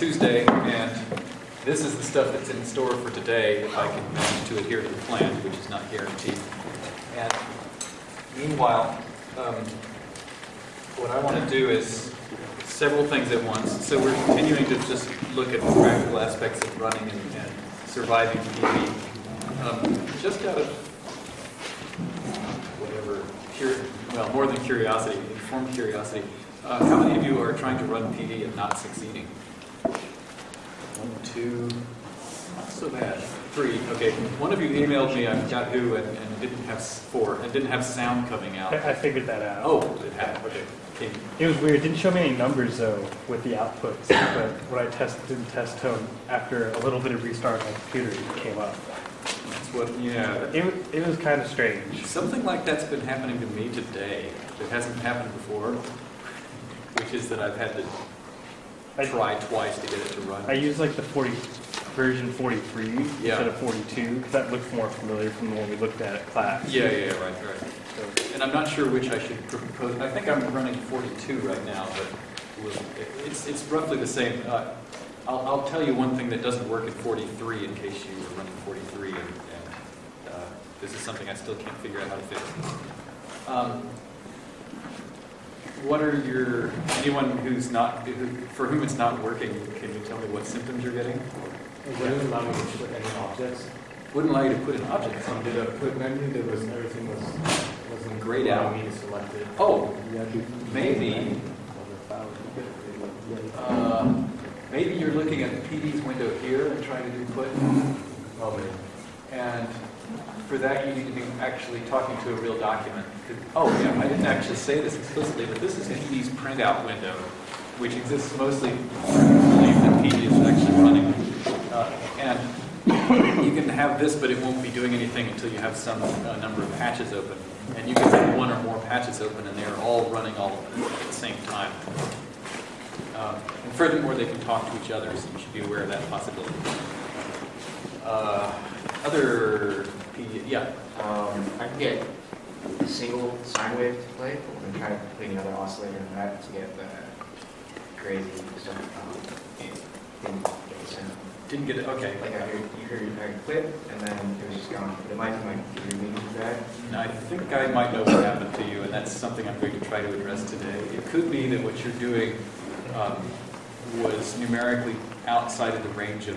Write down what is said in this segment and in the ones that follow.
Tuesday, and this is the stuff that's in store for today, if I can manage to adhere to the plan, which is not guaranteed. And meanwhile, um, what I want to do is several things at once. So we're continuing to just look at the practical aspects of running and, and surviving PD. Um, just out of whatever, cur- well, more than curiosity, informed curiosity, uh, how many of you are trying to run PD and not succeeding? One, two, not so bad. Three, okay. One of you emailed me on Yahoo and, and didn't have four, and didn't have sound coming out. I I figured that out. Oh, it had, okay. It was weird. It didn't show me any numbers though with the outputs, but when I tested in test tone, after a little bit of restart on my computer, it came up. That's what, yeah. It, it was kind of strange. Something like that's been happening to me today. That hasn't happened before, which is that I've had to I, try twice to get it to run. I used like the 40 version 43 Yeah. instead of 42 because that looks more familiar from the one we looked at at class. Yeah, yeah, right, right. So, And I'm not sure which I should propose. I think I'm running 42 right now, but it's, it's roughly the same. Uh, I'll, I'll tell you one thing that doesn't work in 43 in case you were running 43, and, and uh, this is something I still can't figure out how to fix. Um, What are your, anyone who's not, who- for whom it's not working, can you tell me what symptoms you're getting? It wouldn't allow me to put any objects. Wouldn't allow you to put in objects. So did a put menu, there was, everything was, wasn't Grayed out. me to select it. Oh, maybe Uh, Maybe you're looking at the PD's window here and trying to do put, man. and for that, you need to be actually talking to a real document. Oh, yeah, I didn't actually say this explicitly, but this is PD's printout window, which exists mostly, that PD is actually running. Uh, And you can have this, but it won't be doing anything until you have some uh, number of patches open. And you can have one or more patches open, and they're all running all at the same time. Um, And furthermore, they can talk to each other, so you should be aware of that possibility. Uh, Other, Yeah, Um, I can get a single sine wave to play. But I'm trying to try put another oscillator in that to get the crazy stuff. Um, it didn't get the sound. didn't get it, okay. Like I heard, you heard a clip and then it was just gone. But it might be my computer being too bad. And I think I might know what happened to you, and that's something I'm going to try to address today. It could be that what you're doing um, was numerically outside of the range of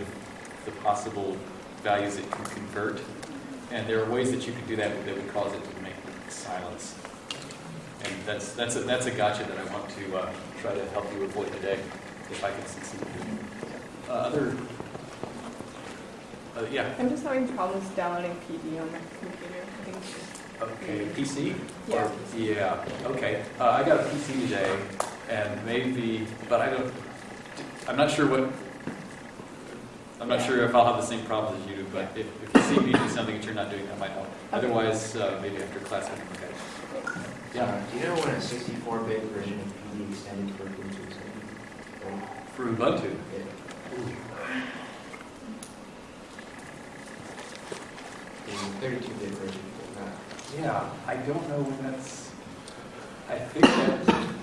the possible values it can convert. And there are ways that you could do that that would cause it to make silence. And that's, that's, a, that's a gotcha that I want to uh, try to help you avoid today, if I can succeed. Uh, Other, uh, yeah, I'm just having problems downloading PD on my computer. I think okay, PC? Yeah. Or- Yeah, okay. Uh, I got a PC today, and maybe, but I don't, I'm not sure what, I'm not sure if I'll have the same problems as you do, but if, if you see me do something that you're not doing, that might help. Otherwise, uh, maybe after class, we can look at it. Yeah, Uh, do you know when a 64-bit version of PD extended for Bluetooth? is gonna for Ubuntu. Yeah. The 32-bit version, but not. Yeah, I don't know when that's, I think that,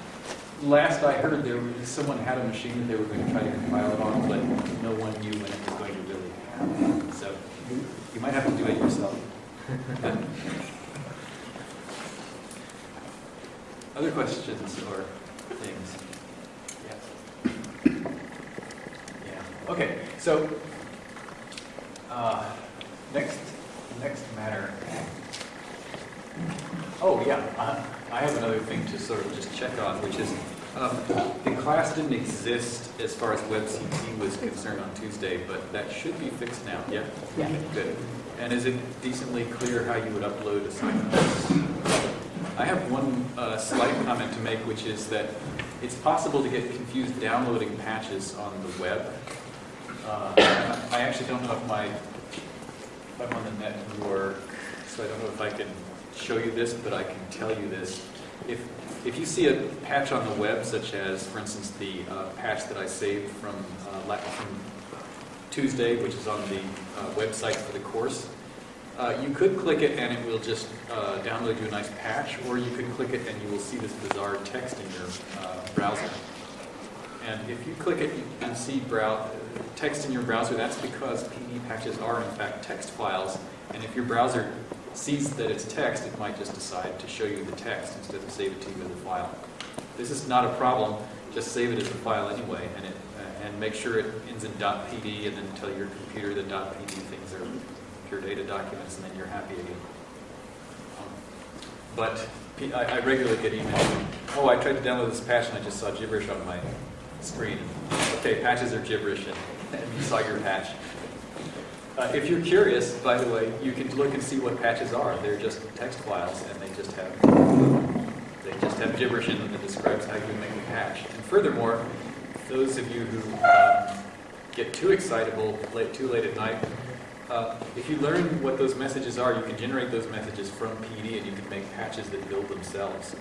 last I heard, there was, someone had a machine that they were going to try to compile it on, but no one knew when it was going to really happen. So you, might have to do it yourself. Other questions or things? Yes. Yeah, okay, so, uh, next, next matter. Oh, yeah, uh, I have another thing to sort of just check on, which is, um, the class didn't exist as far as WebCT was concerned on Tuesday, but that should be fixed now, yeah? Yeah. Good. And is it decently clear how you would upload assignments? I have one uh, slight comment to make, which is that it's possible to get confused downloading patches on the web. Uh, I actually don't know if my, if I'm on the network, so I don't know if I can show you this, but I can tell you this. If, if you see a patch on the web, such as, for instance, the uh, patch that I saved from, uh, from Tuesday, which is on the uh, website for the course, uh, you could click it and it will just uh, download you a nice patch, or you could click it and you will see this bizarre text in your uh, browser. And if you click it, and see text in your browser. That's because PD patches are in fact text files. And if your browser sees that it's text, it might just decide to show you the text instead of save it to you as a file. This is not a problem. Just save it as a file anyway, and it uh, and make sure it ends in .pd, and then tell your computer that .pd things are pure data documents, and then you're happy again. Um, But I regularly get emails. Oh, I tried to download this patch and I just saw gibberish on my screen. Okay, patches are gibberish, and, and you saw your patch. Uh, if you're curious, by the way, you can look and see what patches are. They're just text files, and they just have they just have gibberish in them that describes how you make a patch. And furthermore, those of you who um, get too excitable late, too late at night, uh, if you learn what those messages are, you can generate those messages from PD and you can make patches that build themselves.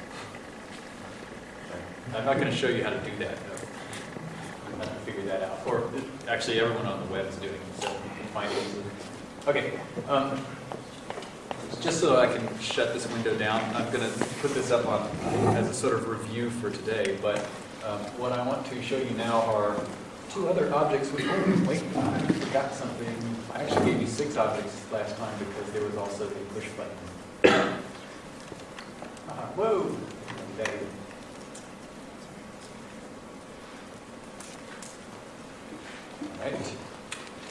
I'm not going to show you how to do that, though. I'm going to figure that out. Or actually, everyone on the web is doing it, so Okay. Um, just so I can shut this window down, I'm going to put this up on as a sort of review for today. But um, what I want to show you now are two other objects. Which oh, wait, I forgot something. I actually gave you six objects last time because there was also the push button. Uh, whoa! Okay. Right.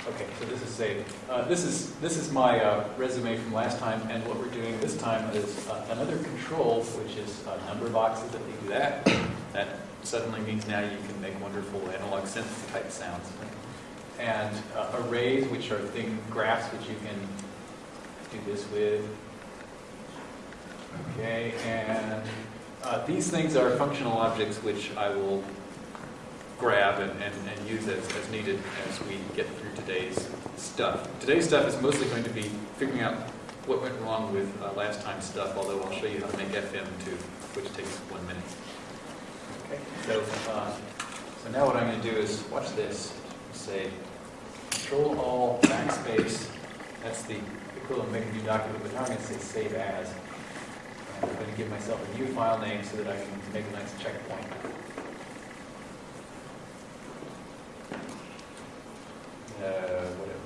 Okay, so this is saved. Uh, this is this is my uh, resume from last time, and what we're doing this time is uh, another control, which is uh, number boxes. If you do that, that suddenly means now you can make wonderful analog synth type sounds. And uh, arrays, which are thing graphs, which you can do this with. Okay, and uh, these things are functional objects, which I will grab and, and, and use as, as needed as we get through today's stuff. Today's stuff is mostly going to be figuring out what went wrong with uh, last time's stuff, although I'll show you how to make FM too, which takes one minute. Okay, so, uh, so now what I'm going to do is watch this. Say Control All Backspace. That's the equivalent of making a new document, but now I'm going to say Save As. And I'm going to give myself a new file name so that I can make a nice checkpoint. Uh, whatever.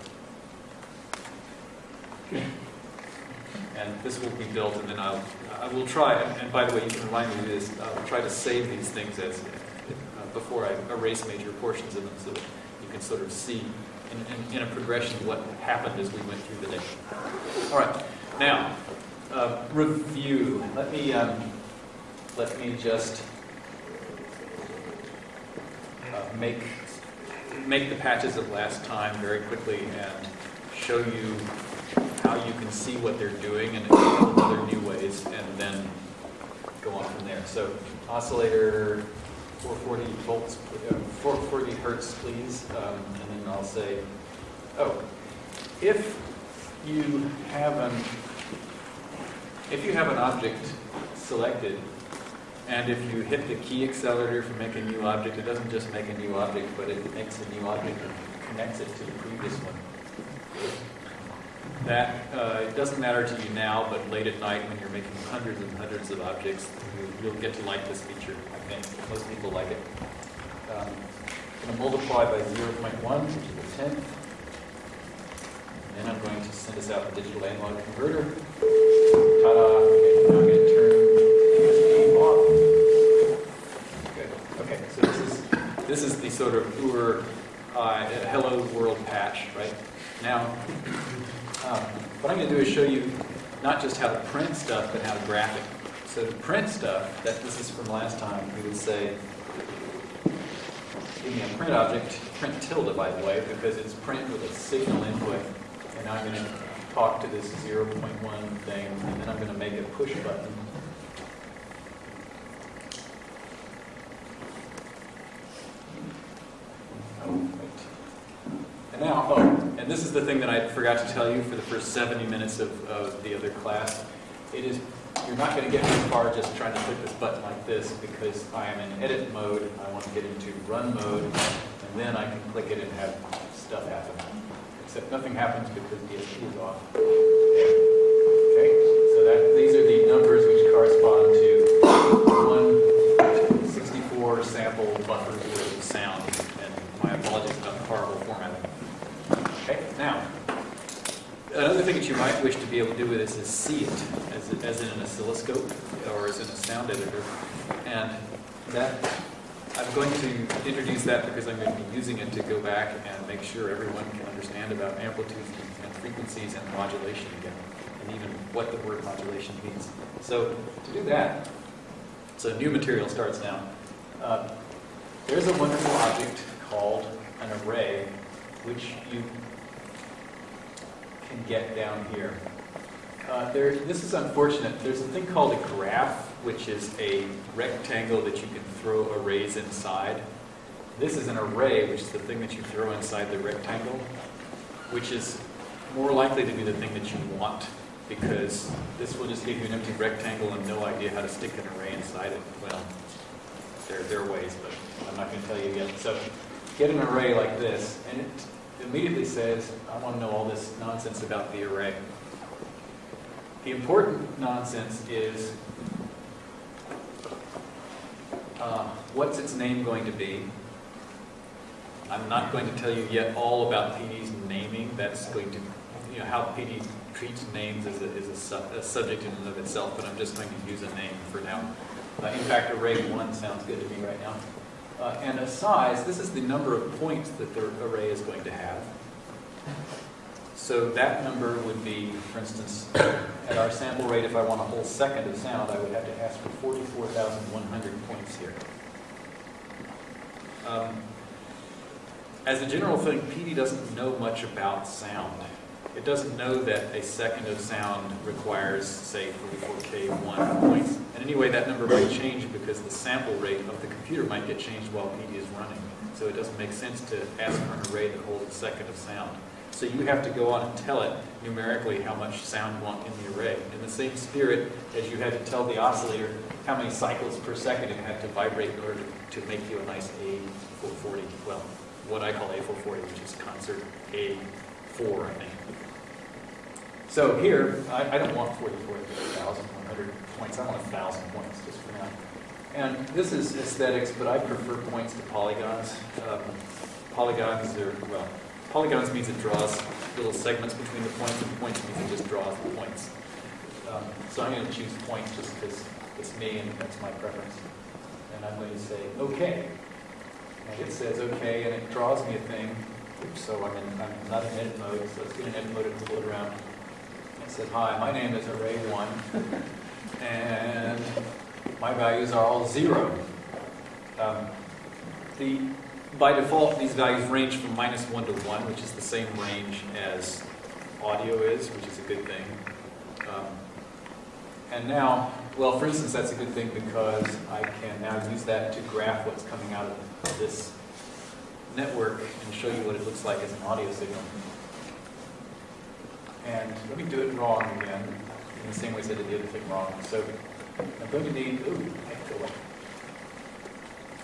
And this will be built, and then I'll, I will try, and by the way, you can remind me of this, I'll try to save these things as, uh, before I erase major portions of them, so that you can sort of see in, in, in a progression what happened as we went through the day. All right, now, uh, review. Let me, um, let me just uh, make make the patches of last time very quickly and show you how you can see what they're doing in a couple of other new ways, and then go on from there. So oscillator 440 volts, uh, 440 hertz, please, um, and then I'll say, oh, if you have an if you have an object selected and if you hit the key accelerator for make a new object, it doesn't just make a new object, but it makes a new object and connects it to the previous one. That, uh, it doesn't matter to you now, but late at night when you're making hundreds and hundreds of objects, you- you'll get to like this feature, I think. Most people like it. Um, I'm going to multiply by 0.1, which is a tenth. And then I'm going to send us out the digital analog converter. Ta-da! Okay, now I'm going to turn DSP off. Good. Okay, so this is this is the sort of Ur uh, hello world patch, right? Now, um, what I'm going to do is show you not just how to print stuff, but how to graph it. So to print stuff, that this is from last time, we would say, give me a print object, print tilde, by the way, because it's print with a signal input. And I'm going to talk to this 0.1 thing, and then I'm going to make a push button. Oh, wait. And now, oh, and this is the thing that I forgot to tell you for the first 70 minutes of, of the other class. It is, you're not going to get very far just trying to click this button like this because I am in edit mode. I want to get into run mode, and then I can click it and have stuff happen. Except nothing happens because DSP is off. Okay, so that, these are the numbers which correspond to one 64 sample buffers worth of sound. This is see it, as, as in an oscilloscope or as in a sound editor. And that, I'm going to introduce that because I'm going to be using it to go back and make sure everyone can understand about amplitudes and frequencies and modulation again, and even what the word modulation means. So to do that, so new material starts now. Uh, there's a wonderful object called an array, which you can get down here. Uh, there, this is unfortunate. There's a thing called a graph, which is a rectangle that you can throw arrays inside. This is an array, which is the thing that you throw inside the rectangle, which is more likely to be the thing that you want, because this will just give you an empty rectangle and no idea how to stick an array inside it. Well, there, there are ways, but I'm not going to tell you yet. So get an array like this, and it immediately says, I want to know all this nonsense about the array. The important nonsense is, uh, what's its name going to be? I'm not going to tell you yet all about PD's naming. That's going to, you know, how PD treats names is a, is a, su a subject in and of itself, but I'm just going to use a name for now. Uh, in fact, array one sounds good to me right now. Uh, and a size, this is the number of points that the array is going to have. So that number would be, for instance, at our sample rate, if I want a whole second of sound, I would have to ask for 44,100 points here. Um, as a general thing, PD doesn't know much about sound. It doesn't know that a second of sound requires, say, 44K1 points. And anyway, that number might change because the sample rate of the computer might get changed while PD is running. So it doesn't make sense to ask for an array that holds a second of sound. So you have to go on and tell it numerically how much sound you want in the array. In the same spirit as you had to tell the oscillator how many cycles per second it had to vibrate in order to, to make you a nice A440. Well, what I call A440, which is concert A4, I think. So here, I, I don't want 44,100 points. I want 1,000 points just for now. And this is aesthetics, but I prefer points to polygons. Um, polygons are, well, polygons means it draws little segments between the points, and points means it just draws the points. Um, so I'm going to choose points just because it's me and that's my preference. And I'm going to say, okay. And it says okay, and it draws me a thing. So I'm, in, I'm not in edit mode, so let's get an edit mode and pull it around. It says, hi, my name is Array1, and my values are all zero. Um, the, by default, these values range from minus 1 to 1, which is the same range as audio is, which is a good thing. Um, and now, well, for instance, that's a good thing because I can now use that to graph what's coming out of this network and show you what it looks like as an audio signal. And let me do it wrong again, in the same way as I did the other thing wrong. So I'm going to need, ooh, I have.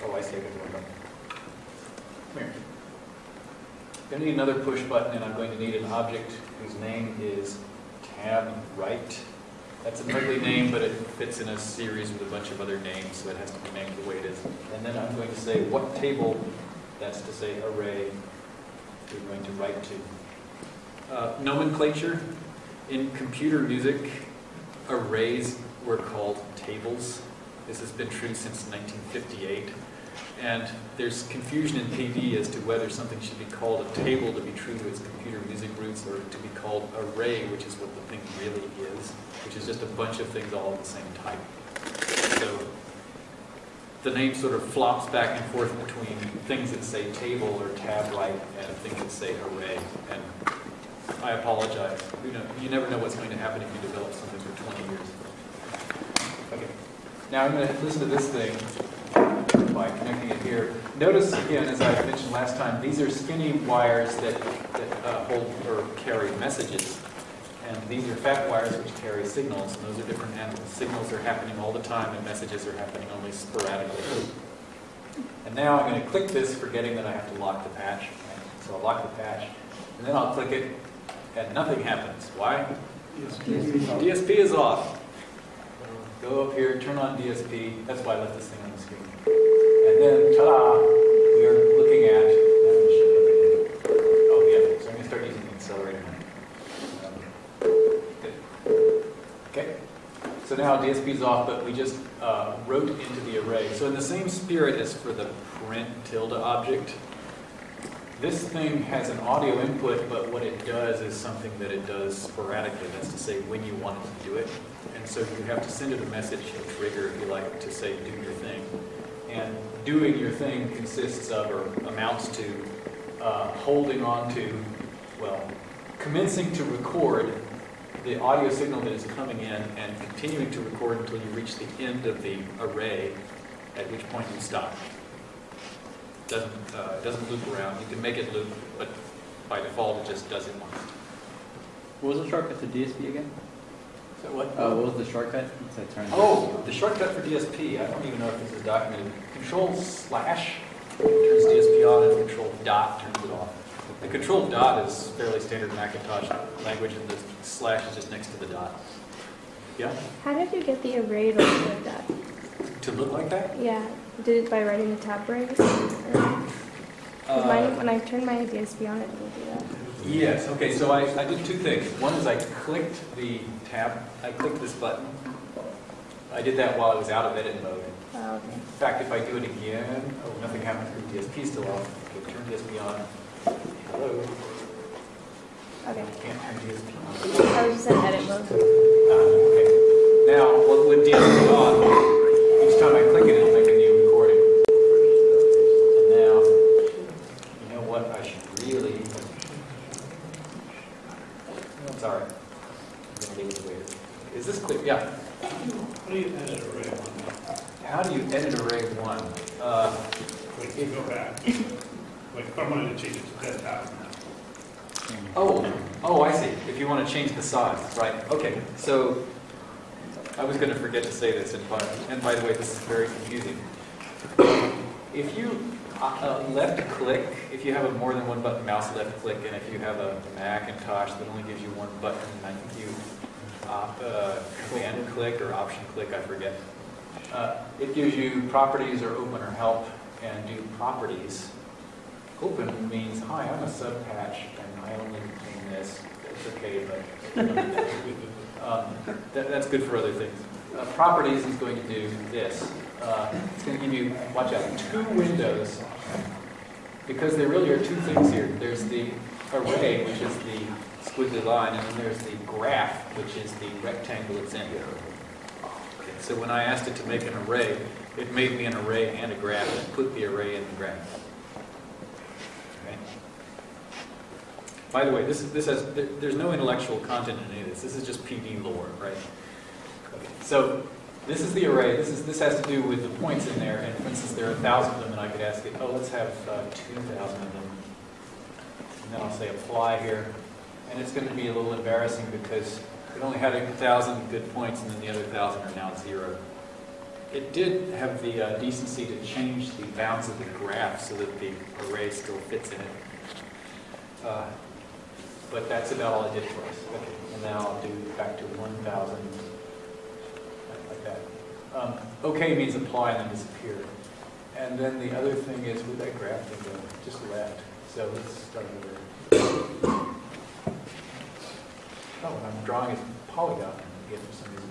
Oh, I see, I got. Come here. I'm going to need another push button, and I'm going to need an object whose name is tab write. That's an ugly name, but it fits in a series with a bunch of other names, so it has to be named the way it is. And then I'm going to say what table, that's to say array, we're going to write to. Uh, nomenclature, in computer music, arrays were called tables. This has been true since 1958. And there's confusion in PD as to whether something should be called a table to be true to its computer music roots or to be called array, which is what the thing really is, which is just a bunch of things all of the same type. So the name sort of flops back and forth between things that say table or tab write and things that say array. And I apologize. You know, you never know what's going to happen if you develop something for 20 years. Okay. Now I'm going to listen to this thing by connecting it here. Notice again, as I mentioned last time, these are skinny wires that, that uh, hold or carry messages. And these are fat wires which carry signals, and those are different animals. Signals are happening all the time, and messages are happening only sporadically. And now I'm going to click this, forgetting that I have to lock the patch. So I'll lock the patch, and then I'll click it, and nothing happens. Why? DSP is off. Go up here, turn on DSP. That's why I left this thing on the screen. And then, ta-da, we are looking at, oh yeah, so I'm going to start using the accelerator now. Good. now DSP is off, but we just uh, wrote into the array. So in the same spirit as for the print tilde object, this thing has an audio input, but what it does is something that it does sporadically. That's to say when you want it to do it. And so you have to send it a message, a trigger, if you like, to say do your thing. And doing your thing consists of or amounts to uh, holding on to, well, commencing to record the audio signal that is coming in and continuing to record until you reach the end of the array, at which point you stop. Doesn't, uh, it doesn't loop around. You can make it loop, but by default, it just does it once. What was the shortcut to DSP again? So what? Uh, what was the shortcut? Turn. Oh, the shortcut for DSP, I don't even know if this is documented. Control slash turns DSP on and control dot turns it off. The control dot is fairly standard Macintosh language and the slash is just next to the dot. Yeah, How did you get the array to look like that? to look like that? Yeah, did it by writing the tab? Or- 'cause mine, Uh, when I turn my DSP on, it didn't do that. Yes, okay, so I, I did two things. One is I clicked the tab, I clicked this button. I did that while I was out of edit mode. Oh, okay. In fact, if I do it again, oh, nothing happened because DSP is still off. Okay, turn DSP on. Hello? Okay. Can't turn DSP on. I was just in edit mode. Ah, okay. Now, well, with DSP on, each time I click it, it'll make a new recording. And now, you know what, I should really, no, it's all right. I'm gonna leave it the way it is. Is this clear? Yeah. How do you edit array one? How do you edit array one? Uh, Like, you go back, like, if I wanted to change it to ten thousand, Oh, oh, I see. If you want to change the size, right, okay. So, I was going to forget to say this, in by, and by the way, this is very confusing. If you uh, uh, left click, if you have a more than one button mouse left click, and if you have a Macintosh that only gives you one button, I think you op- uh, command click or option click, I forget. Uh, It gives you properties or open or help, and do properties. Open means, hi, I'm a subpatch, and I only contain this. It's okay, but um, that, that's good for other things. Uh, properties is going to do this. Uh, it's going to give you, watch out, two windows, because there really are two things here. There's the array, which is the squiggly line, and then there's the graph, which is the rectangle it's in. Okay, so when I asked it to make an array, it made me an array and a graph, and put the array in the graph. Okay. By the way, this, is- this has, there- there's no intellectual content in any of this. This is just PD lore, right? So this is the array. This is, this has to do with the points in there. And for instance, there are a thousand of them, and I could ask it, oh, let's have uh, 2,000 of them. And then I'll say apply here. And it's going to be a little embarrassing because it only had a thousand good points, and then the other thousand are now zero. It did have the uh, decency to change the bounds of the graph so that the array still fits in it. Uh, But that's about all it did for us. Okay, and now I'll do back to 1,000, like that. Um, OK means apply and then disappear. And then the other thing is, with that graph thing go? Just left. So let's start over. Oh, I'm drawing a polygon again for some reason.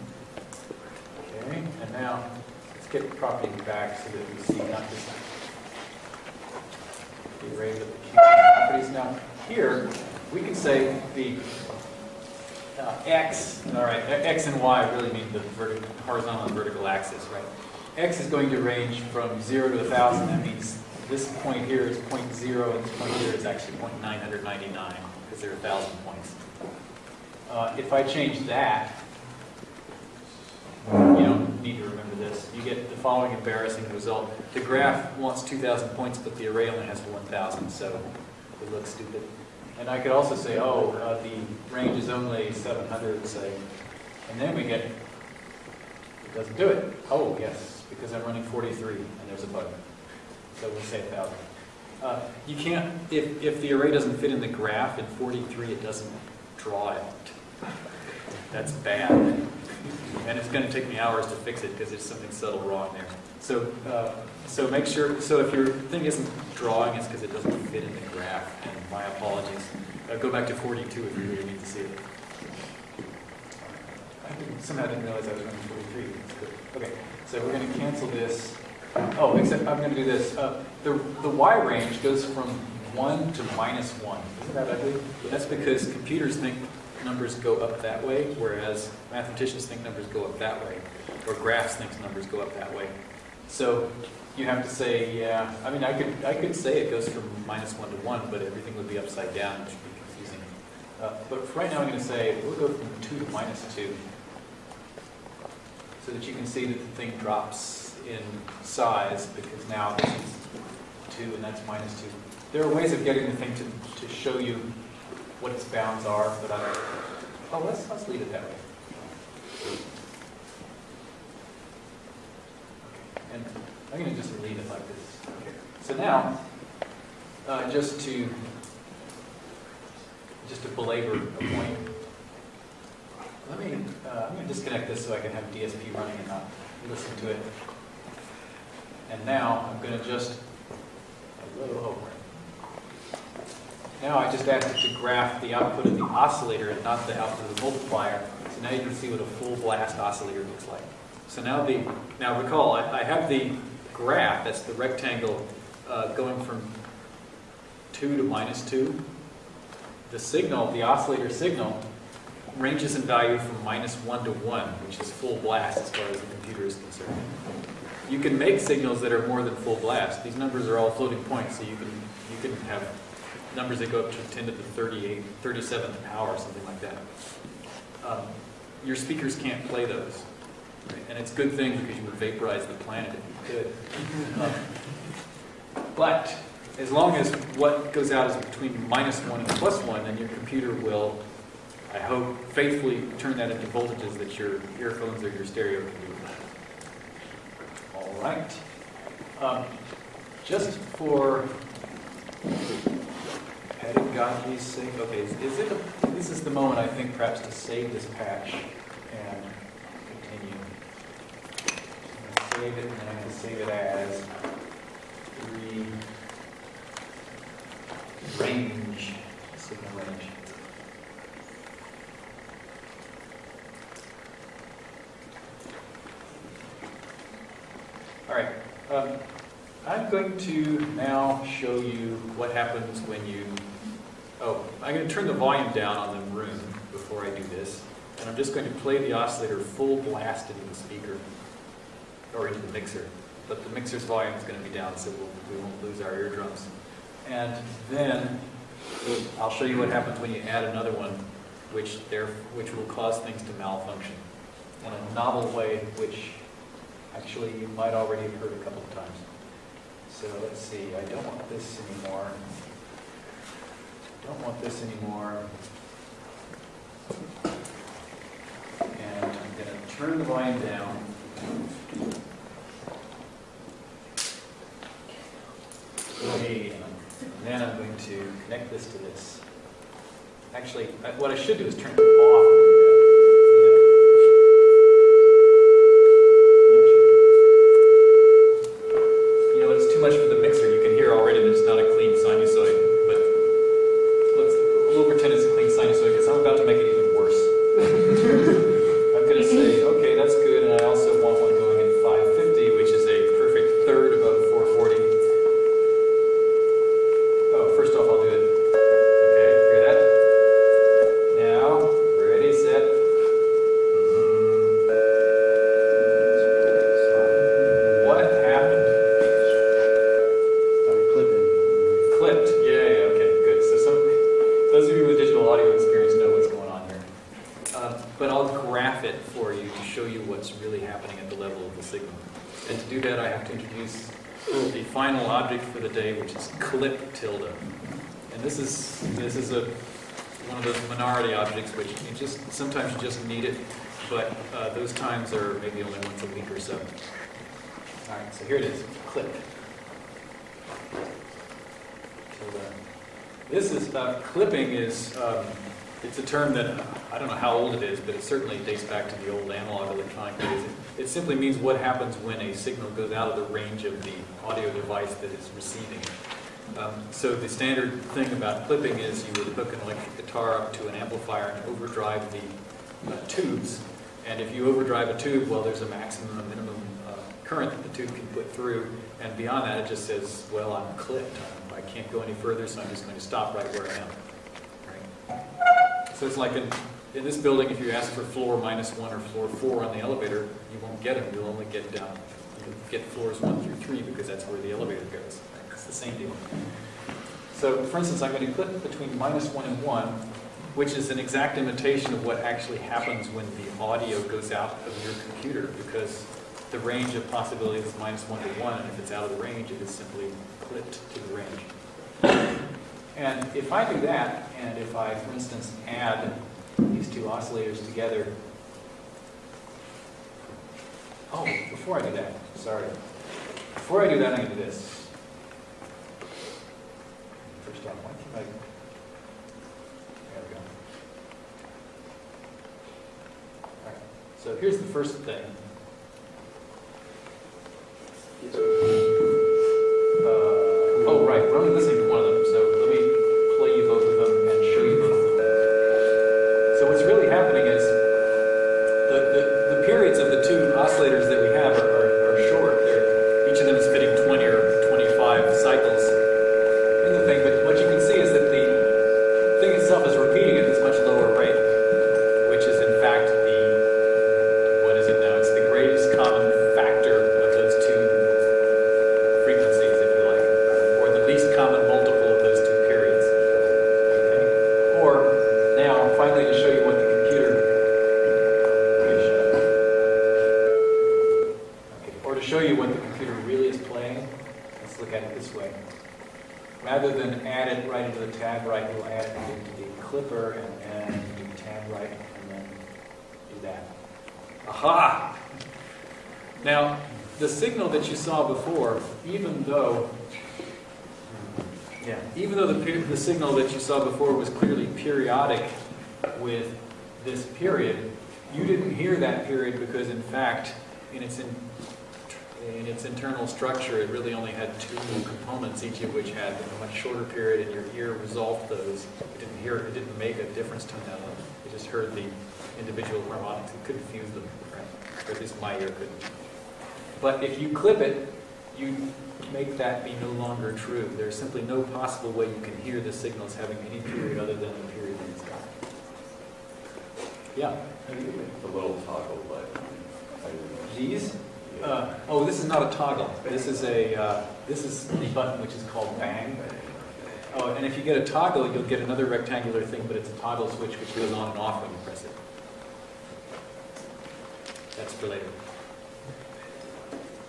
Okay, and now let's get the property back so that we see not just the array, but the properties. Now, here, we can say the uh, x, all right, x and y really mean the vertical, horizontal and vertical axis, right? x is going to range from 0 to 1,000. That means this point here is point 0, and this point here is actually point 999, because there are 1,000 points. Uh, If I change that, you don't need to remember this. You get the following embarrassing result. The graph wants 2,000 points, but the array only has 1,000, so it looks stupid. And I could also say, oh, uh, the range is only 700, say, and then we get, it doesn't do it. Oh, yes, because I'm running 43, and there's a bug. So we'll say 1,000. Uh, You can't, if, if the array doesn't fit in the graph in 43, it doesn't draw it. That's bad. And it's going to take me hours to fix it because there's something subtle wrong there. So, uh, so make sure, so if your thing isn't drawing, it's because it doesn't fit in the graph, and my apologies. Uh, Go back to 42 if you really need to see it. I didn't somehow didn't realize I was running 43. That's good. Okay, so we're going to cancel this. Oh, except I'm going to do this. Uh, The, the Y range goes from 1 to minus 1. Isn't that ugly? That's because computers think numbers go up that way, whereas mathematicians think numbers go up that way, or graphs think numbers go up that way. So you have to say, yeah, I mean, I could, I could say it goes from minus 1 to 1, but everything would be upside down, which would be confusing. Uh, But for right now, I'm going to say, we'll go from 2 to minus 2, so that you can see that the thing drops in size, because now this is 2 and that's minus 2. There are ways of getting the thing to, to show you what its bounds are, but I, oh, let's, let's leave it that way. Okay, And I'm going to just leave it like this. So now, uh, just to, just to belabor a point, let me, uh, I'm going to disconnect this so I can have DSP running and not listen to it. And now, I'm going to just, a little over. now I just asked it to graph the output of the oscillator and not the output of the multiplier. So now you can see what a full blast oscillator looks like. So now the, now recall, I, I have the graph, that's the rectangle, uh, going from 2 to minus 2. The signal, the oscillator signal, ranges in value from minus 1 to 1, which is full blast as far as the computer is concerned. You can make signals that are more than full blast. These numbers are all floating points, so you can, you can have numbers that go up to 10 to the 38, 37th power, something like that. Um, your speakers can't play those. Right? And it's a good thing because you would vaporize the planet if you could. Um, But as long as what goes out is between minus 1 and plus 1, then your computer will, I hope, faithfully turn that into voltages that your earphones or your stereo can do. All right. Um, Just for pedagogy's sake, okay, is is it, a- this is the moment, I think, perhaps to save this patch and continue. I'm gonna Save it, and going to save it as three range, signal range. All right. um, I'm going to now show you what happens when you, oh, I'm going to turn the volume down on the room before I do this. And I'm just going to play the oscillator full blast into the speaker, or into the mixer. But the mixer's volume is going to be down, so we'll, we won't lose our eardrums. And then I'll show you what happens when you add another one, which there, which will cause things to malfunction in a novel way, which actually you might already have heard a couple of times. So let's see, I don't want this anymore. Don't want this anymore. And I'm going to turn the volume down. Okay, and then I'm going to connect this to this. Actually, what I should do is turn it off. and do that. You know, it's too much for the mixer. You can hear already that it's not a clean sinusoid, but let's, we'll pretend it's a clean sinusoid because I'm about to make it even worse. I'm going to say, okay, that's good, and I also want one going at 550, which is a perfect third above 440. Oh, first off, I'll do it. Okay, hear that? Now, ready, set. What happened? Sorry, clipping. Clipped. Yeah, yeah, okay, good. So some, those of you with digital audio experience know what's going on here. Uh, but I'll graph it for you to show you what's really happening at the level of the signal. And to do that, I have to introduce the final object for the day, which is clip tilde. And this is this is a one of those minority objects which you just sometimes you just need it, but uh, those times are maybe only once a week or so. All right, so here it is, clip. Tilde. This is, uh, clipping is, um, it's a term that, uh, I don't know how old it is, but it certainly dates back to the old analog electronic days. It- It simply means what happens when a signal goes out of the range of the audio device that is receiving it. Um, So the standard thing about clipping is you would hook an electric guitar up to an amplifier and overdrive the uh, tubes, And if you overdrive a tube, well, there's a maximum and minimum uh, current that the tube can put through. And beyond that, it just says, well, I'm clipped. I can't go any further, so I'm just going to stop right where I am. Right? So it's like in, in this building, if you ask for floor minus one or floor four on the elevator, you won't get them. You'll only get down, you'll get floors one through three because that's where the elevator goes. It's the same deal. So for instance, I'm going to clip between minus one and one, which is an exact imitation of what actually happens when the audio goes out of your computer because the range of possibilities is minus one to one, and if it's out of the range, it is simply clipped to the range. And if I do that, and if I, for instance, add these two oscillators together, oh, before I do that, sorry. Before I do that, I'm going to do this. First off, why can't I? There we go. All right, so here's the first thing. Uh, oh, right, we're only listening to one of them, so let me play you both of them and show you both of them. So what's really happening is the, the, the periods of the two oscillators that we have are, are, are short. They're, each of them is fitting 20 or 25 cycles in the thing, but what you can see is that the thing itself is repeating at this much lower rate, which is in fact the, what is it now? It's the greatest common factor of those two frequencies, if you like, or the least common multiple of those two periods. Okay? Or now, finally, to show you what the computer. Okay, shut up. Okay, Or to show you what the computer really is playing, let's look at it this way. Than add it right into the tab write, you'll add it into the clipper and then do tab write and then do that. Aha! Now, the signal that you saw before, even though, yeah, even though the, the signal that you saw before was clearly periodic with this period, you didn't hear that period because in fact, in its, in, in its internal structure, it really only had two components, each of which had a much shorter period, and your ear resolved those. It didn't hear, it didn't make a difference to them. It just heard the individual harmonics. It couldn't fuse them, right? Or at least my ear couldn't. But if you clip it, you make that be no longer true. There's simply no possible way you can hear the signals having any period other than the period that it's got. Yeah. The little toggle light. These? Uh, oh, this is not a toggle. This is a uh, this is the button which is called bang. Oh, and if you get a toggle, you'll get another rectangular thing, but it's a toggle switch which goes on and off when you press it. That's for later.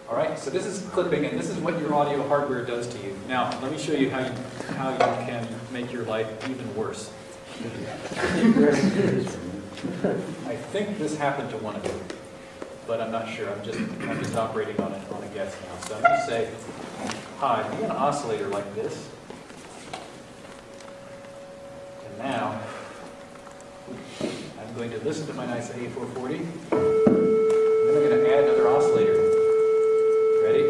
All right, so this is clipping, and this is what your audio hardware does to you. Now, let me show you how you how you can make your life even worse. I think this happened to one of you, but I'm not sure. I'm just I'm just operating on it on a guess now. So I'm going to say, hi, be an oscillator like this. And now I'm going to listen to my nice A440. And then I'm going to add another oscillator. Ready?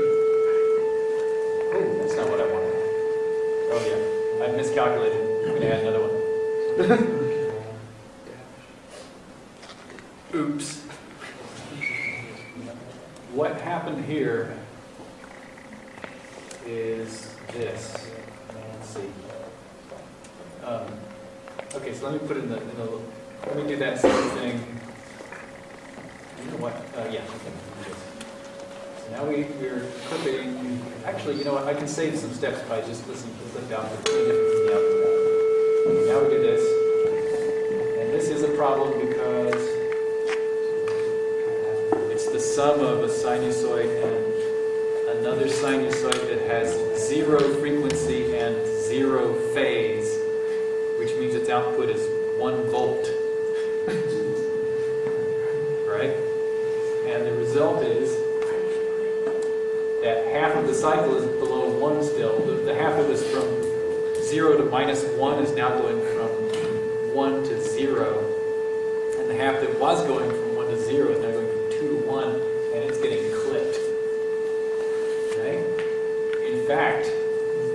Oh, that's not what I wanted. Oh yeah, I miscalculated. I'm going to add another one. Oops. What happened here is this. Let's see. Um, okay, so let me put in the, in the let me do that same thing. You know what? Uh, yeah, okay. So now we, we're clipping. Actually, you know what? I can save some steps by just listening to clip output. Now we do this. And this is a problem because it's the sum of a sinusoid and another sinusoid that has zero frequency and zero phase, which means its output is one volt. right? And the result is that half of the cycle is below one still. The, the half that was from zero to minus one is now going from one to zero. And the half that was going from one to zero is now going from two to one, and it's getting clipped. Okay? In fact,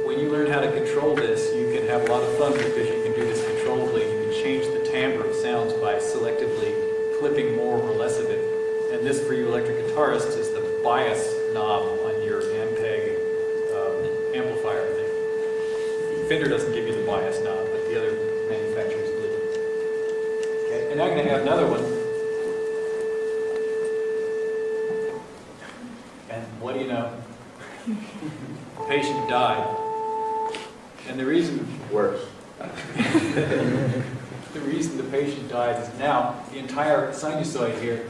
when you learn how to control this, you can have a lot of fun because you can do this controllably. You can change the timbre of sounds by selectively clipping more or less of it. And this, for you electric guitarists, is the bias knob on your Ampeg um, amplifier thing. Fender doesn't give you the bias knob, but the other manufacturers do. Okay, and I'm going to have another one. And what do you know? Patient died. And the reason Worse. the reason the patient died is now the entire sinusoid here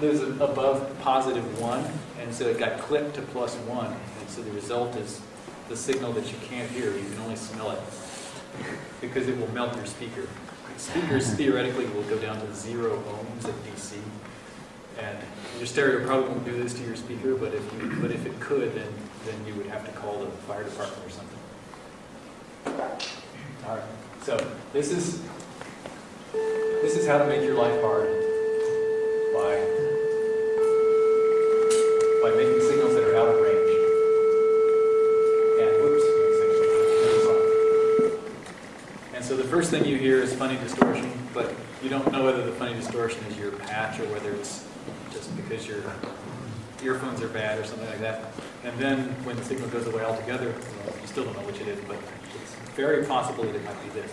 lives above positive one, and so it got clipped to plus one. And so the result is the signal that you can't hear, you can only smell it, because it will melt your speaker. Speakers theoretically will go down to zero ohms at DC, and your stereo probably won't do this to your speaker, but if you, but if it could, then, then you would have to call the fire department or something. All right, so this is, this is how to make your life hard by, by making signals that are out of range. And, saw. and so the first thing you hear is funny distortion, but you don't know whether the funny distortion is your patch or whether it's just because your earphones are bad or something like that. And then when the signal goes away altogether, well, you still don't know which it is, but it's very possible that it might be this.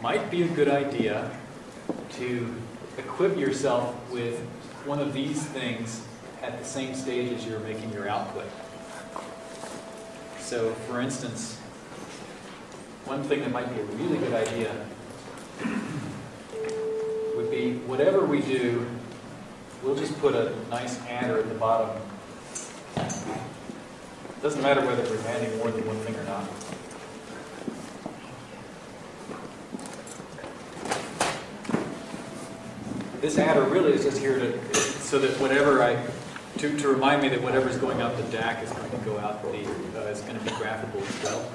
Might be a good idea to equip yourself with one of these things at the same stage as you're making your output. So for instance, one thing that might be a really good idea would be whatever we do, we'll just put a nice adder at the bottom. Doesn't matter whether we're adding more than one thing or not. This adder really is just here to, so that whatever I, to, to remind me that whatever's going out the DAC is going to go out the, uh, is going to be graphable as well.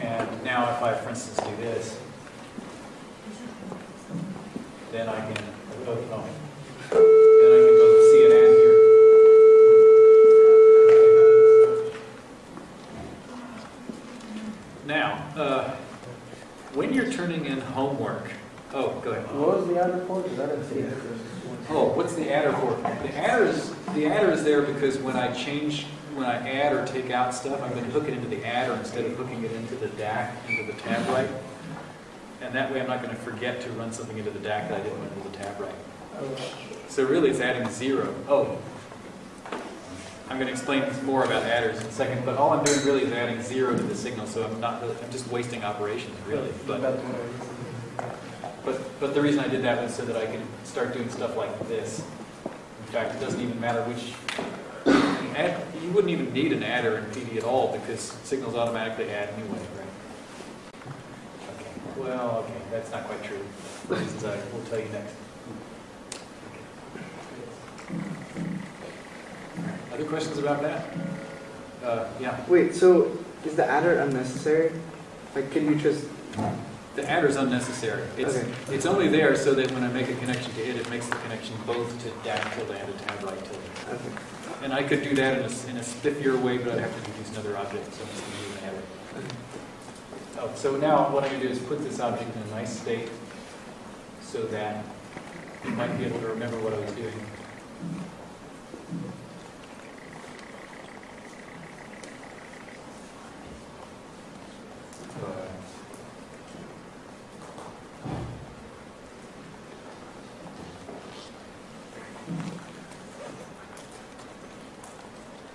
And now if I, for instance, do this, then I can, then I can both see an here. Now, uh, when you're turning in homework, oh, go ahead. What was the other for? Because I didn't see it. Oh, what's the adder for? The adder is, the adder is there because when I change, when I add or take out stuff, I'm going to hook it into the adder instead of hooking it into the DAC, into the tab write. And that way I'm not going to forget to run something into the DAC that I didn't want run into the tab write. So really it's adding zero. Oh, I'm going to explain more about adders in a second, but all I'm doing really is adding zero to the signal, so I'm not, really- I'm just wasting operations really. But, That's what I was- but, but the reason I did that was so that I could start doing stuff like this. In fact, it doesn't even matter which, add, you wouldn't even need an adder in PD at all because signals automatically add anyway, right? Well, okay, that's not quite true, for reasons I will tell you next. Other questions about that? Uh, yeah, Wait, so is the adder unnecessary? Like, can you just? the adder is unnecessary. It's, Okay. it's only there so that when I make a connection to it, it makes the connection both to DAC tilde and to tab write tilde. Okay. And I could do that in a, in a stiffier way, but I'd have to use another object, so I'm just going to use an adder. Oh, so now what I'm going to do is put this object in a nice state so that you might be able to remember what I was doing.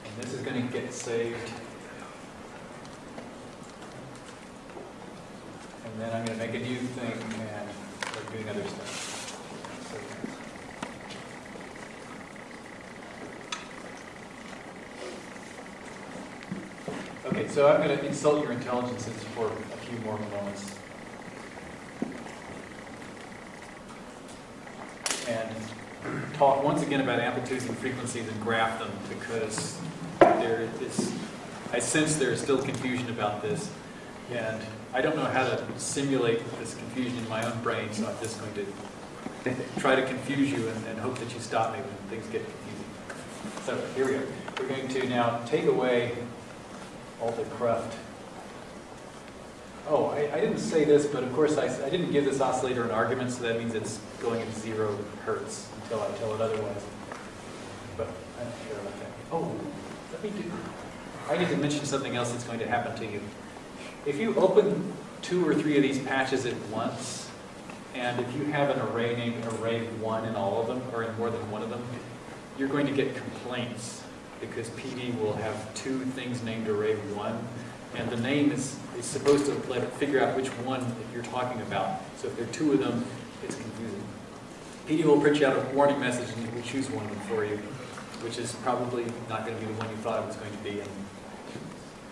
And this is going to get saved. And then I'm going to make a new thing and start doing other stuff. Okay, so I'm going to insult your intelligences for a few more moments. And talk once again about amplitudes and frequencies and graph them because there is, I sense there is still confusion about this. And I don't know how to simulate this confusion in my own brain, so I'm just going to try to confuse you and, and hope that you stop me when things get confusing. So here we go. We're going to now take away all the cruft. Oh, I, I didn't say this, but of course I didn't give this oscillator an argument, so that means it's going at zero hertz until I tell it otherwise. But I'm not sure about that. Oh, let me do, I need to mention something else that's going to happen to you. If you open two or three of these patches at once, and if you have an array named array one in all of them, or in more than one of them, you're going to get complaints because PD will have two things named array one, and the name is, is supposed to let it figure out which one you're talking about. So if there are two of them, it's confusing. PD will print you out a warning message and it will choose one of them for you, which is probably not going to be the one you thought it was going to be. And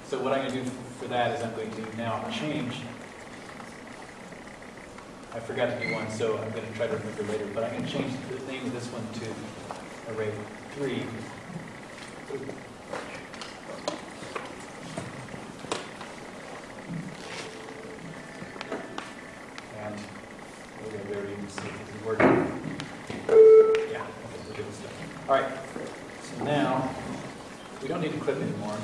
so what I'm going to do for that is I'm going to now change. I forgot to do one, so I'm going to try to remember later, but I'm going to change the name of this one to array three. All right, so now, we don't need to clip anymore.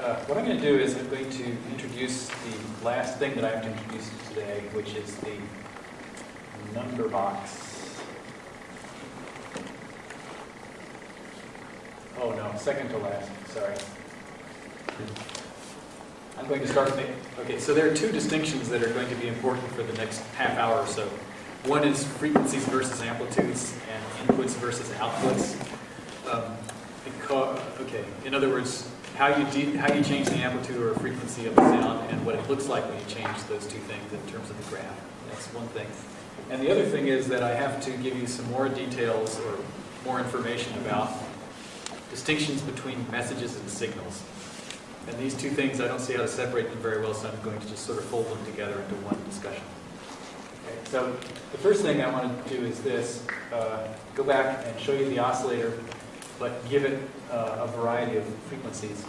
Uh, What I'm going to do is I'm going to introduce the last thing that I have to introduce today, which is the number box. Oh, no, second to last, sorry. I'm going to start okay, so there are two distinctions that are going to be important for the next half hour or so. One is frequencies versus amplitudes and inputs versus outputs. Um, okay, in other words, how you, how you change the amplitude or frequency of the sound and what it looks like when you change those two things in terms of the graph. That's one thing. And the other thing is that I have to give you some more details or more information about distinctions between messages and signals. And these two things, I don't see how to separate them very well, so I'm going to just sort of fold them together into one discussion. Okay, so the first thing I want to do is this, uh, go back and show you the oscillator, but give it uh, a variety of frequencies.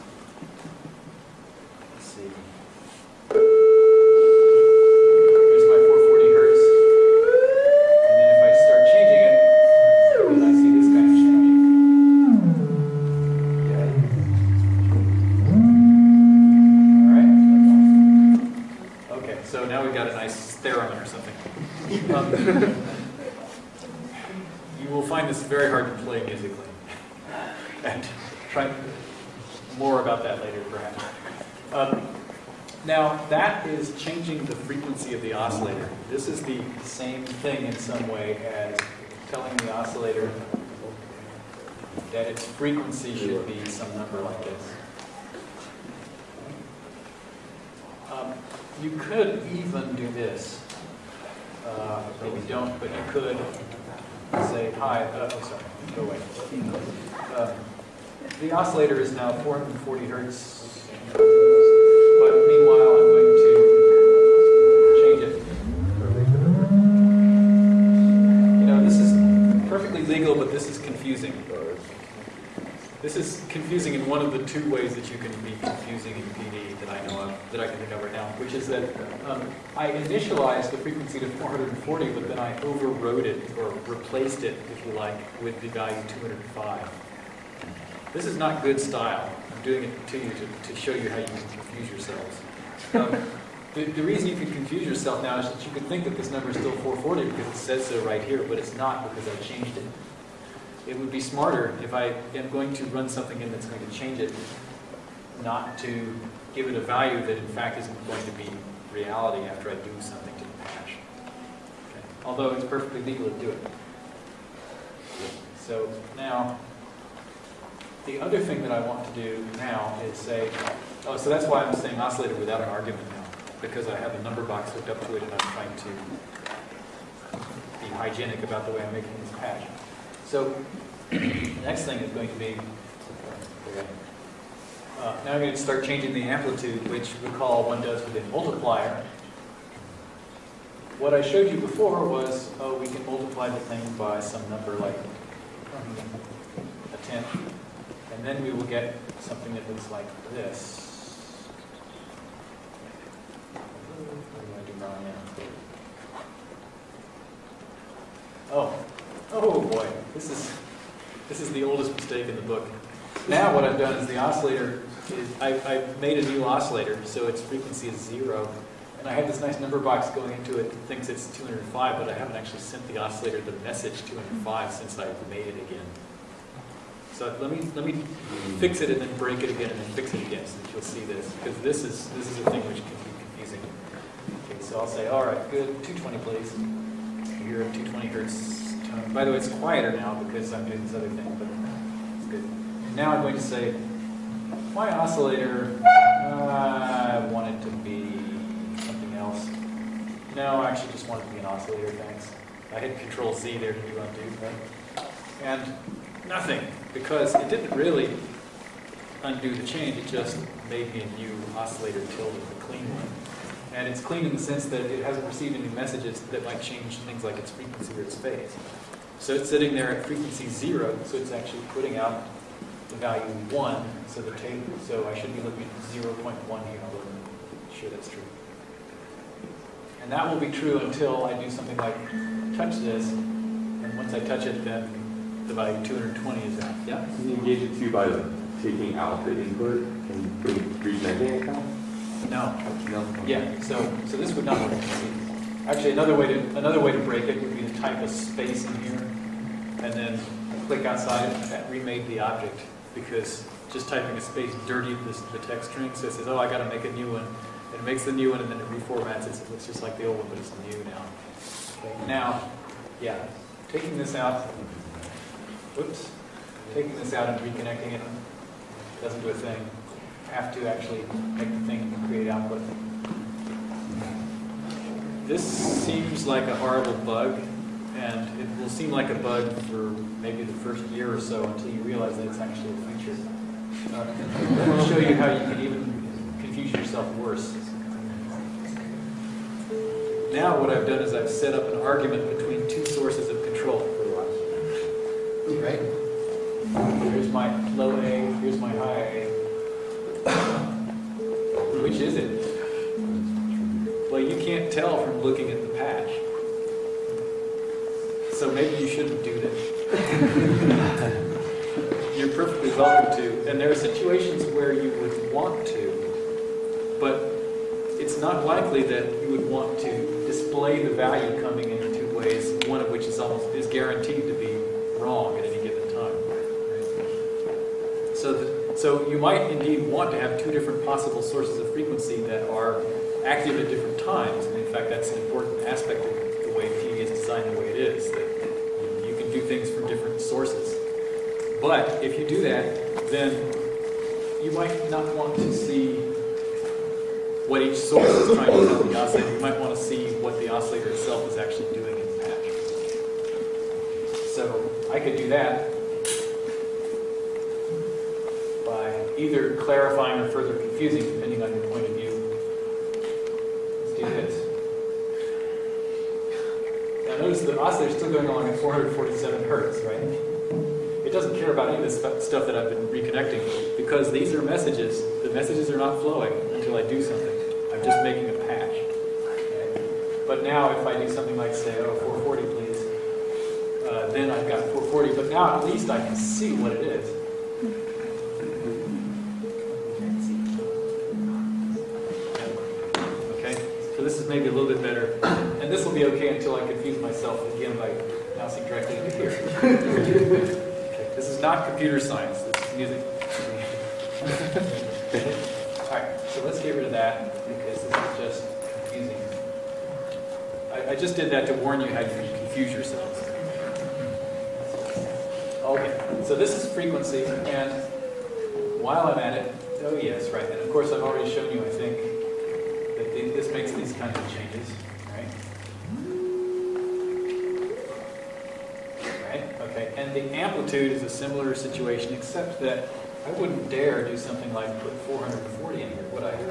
Thing in some way as telling the oscillator that its frequency should be some number like this. Um, You could even do this. Uh, Maybe don't, but you could say, hi, uh, oh, sorry, go away. Uh, The oscillator is now 440 hertz, is that um, I initialized the frequency to 440, but then I overrode it, or replaced it, if you like, with the value 205. This is not good style. I'm doing it to you to, to show you how you can confuse yourselves. Um, the, the reason you can confuse yourself now is that you could think that this number is still 440 because it says so right here, but it's not because I changed it. It would be smarter if I am going to run something in that's going to change it, not to give it a value that in fact isn't going to be reality after I do something to the patch. Okay. Although it's perfectly legal to do it. So now, the other thing that I want to do now is say, oh, so that's why I'm saying oscillator without an argument now, because I have a number box hooked up to it and I'm trying to be hygienic about the way I'm making this patch. So the next thing is going to be, uh, now I'm going to start changing the amplitude, which recall one does with a multiplier. What I showed you before was, oh, we can multiply the thing by some number like a tenth, and then we will get something that looks like this. Oh, oh boy, this is, this is the oldest mistake in the book. Now what I've done is the oscillator is, I, I made a new oscillator, so its frequency is zero. And I have this nice number box going into it that thinks it's 205, but I haven't actually sent the oscillator the message 205 since I've made it again. So let me, let me fix it and then break it again and then fix it again so that you'll see this, because this is, this is a thing which can be confusing. Okay, so I'll say, all right, good, 220 please. A 220 hertz tone. By the way, it's quieter now because I'm doing this other thing, but it's good. Now I'm going to say, my oscillator, uh, I want it to be something else. No, I actually just want it to be an oscillator, thanks. I hit Control Z there to do undo? And nothing, because it didn't really undo the change, it just made me a new oscillator tilde, a clean one. And it's clean in the sense that it hasn't received any messages that might change things like its frequency or its phase. So it's sitting there at frequency zero, so it's actually putting out the value one, so the table, so I should be looking at 0.1 here, I'll look, sure that's true. And that will be true until I do something like touch this, and once I touch it, then the value 220 is out. Yeah? Can you engage it too by like, taking out the input and putting it now? No. No? Yeah, so, so this would not work. Actually, another way to, another way to break it would be to type a space in here, and then click outside, and that remade the object, because just typing a space dirtied this, the text string, so it says, oh, I gotta make a new one. And it makes the new one, and then it reformats it, so it looks just like the old one, but it's new now. Okay, now, yeah, taking this out, whoops, taking this out and reconnecting it doesn't do a thing. Have to actually make the thing create output. This seems like a horrible bug, and it will seem like a bug for maybe the first year or so until you realize that it's actually a feature. Uh, I'll show you how you can even confuse yourself worse. Now what I've done is I've set up an argument between two sources of control. For a while. Right? Here's my low A, here's my high A. Which is it? Well, you can't tell from looking at the patch. So maybe you shouldn't do that. You're perfectly welcome to, and there are situations where you would want to, but it's not likely that you would want to display the value coming in two ways, one of which is almost is guaranteed to be wrong at any given time. right? So, the, so you might indeed want to have two different possible sources of frequency that are active at different times. And in fact, that's an important aspect of the way PD is designed the way it is, that you can do things from different sources. But if you do that, then you might not want to see what each source is trying to tell the oscillator. You might want to see what the oscillator itself is actually doing in the patch. So I could do that by either clarifying or further confusing, on your point of view. Let's do this. The oscillator is still going along at 447 hertz, right? It doesn't care about any of this stuff that I've been reconnecting because these are messages. The messages are not flowing until I do something. I'm just making a patch. Okay? But now if I do something like say, oh, 440 please, uh, then I've got 440, but now at least I can see what it is. Computer science, this is music. All right, so let's get rid of that because this is just confusing. I, I just did that to warn you how you confuse yourselves. Okay, so this is frequency, and while I'm at it, oh yes, right, and of course I've already shown you, I think, that this makes these kinds of changes? Right, the amplitude is a similar situation, except that I wouldn't dare do something like put 440 in here, would I? No,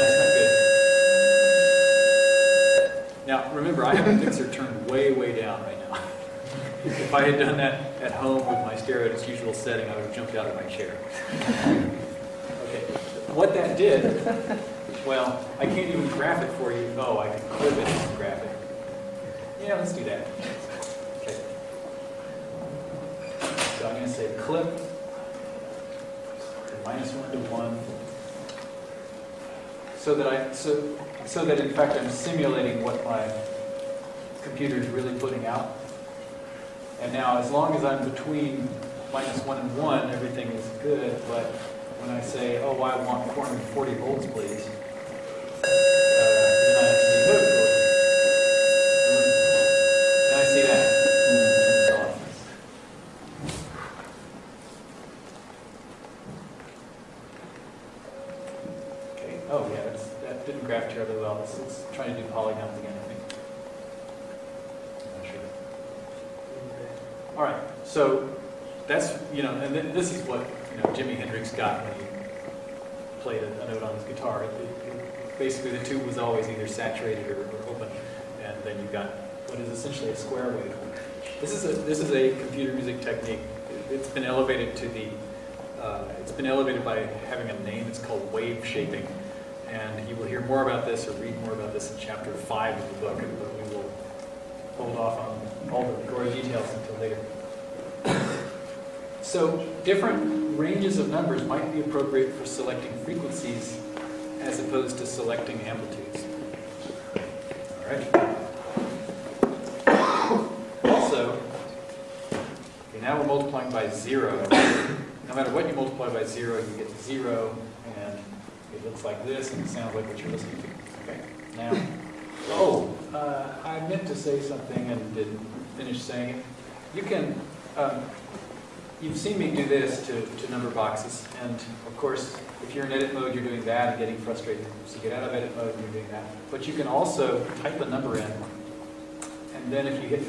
that's not good. Now, remember, I have a mixer turned way, way down right now. If I had done that at home with my stereo at its usual setting, I would have jumped out of my chair. Okay, what that did, well, I can't even graph it for you. Oh, I can clip it and graph it. Yeah, let's do that. To say clip minus one to one. So that I, so, so that in fact I'm simulating what my computer is really putting out. And now, as long as I'm between minus one and one, everything is good, but when I say, oh, I want 440 volts, please, uh, then I have to say, "No, Then I see that. Turns off. Okay, oh yeah, that's, that didn't graph terribly well. It's, it's trying to do polygons again, I think. Not sure. All right, so that's, you know, and then this is what, you know, Jimi Hendrix got when he played a, a note on his guitar. It- it- Basically, the tube was always either saturated or, or open, and then you got what is essentially a square wave. This is a, this is a computer music technique. It- It's been elevated to the, uh, it's been elevated by having a name. It's called wave shaping. And you will hear more about this or read more about this in chapter five of the book, but we will hold off on all the gory details until later. So different ranges of numbers might be appropriate for selecting frequencies as opposed to selecting amplitudes. All right. Also, okay, now we're multiplying by zero. No matter what you multiply by zero, you get zero, and it looks like this, and it sounds like what you're listening to. Okay. Now, oh, uh, I meant to say something and didn't finish saying it. You can, um, you've seen me do this to, to number boxes, and of course, if you're in edit mode, you're doing that and getting frustrated. So get out of edit mode and you're doing that. But you can also type a number in, and then if you hit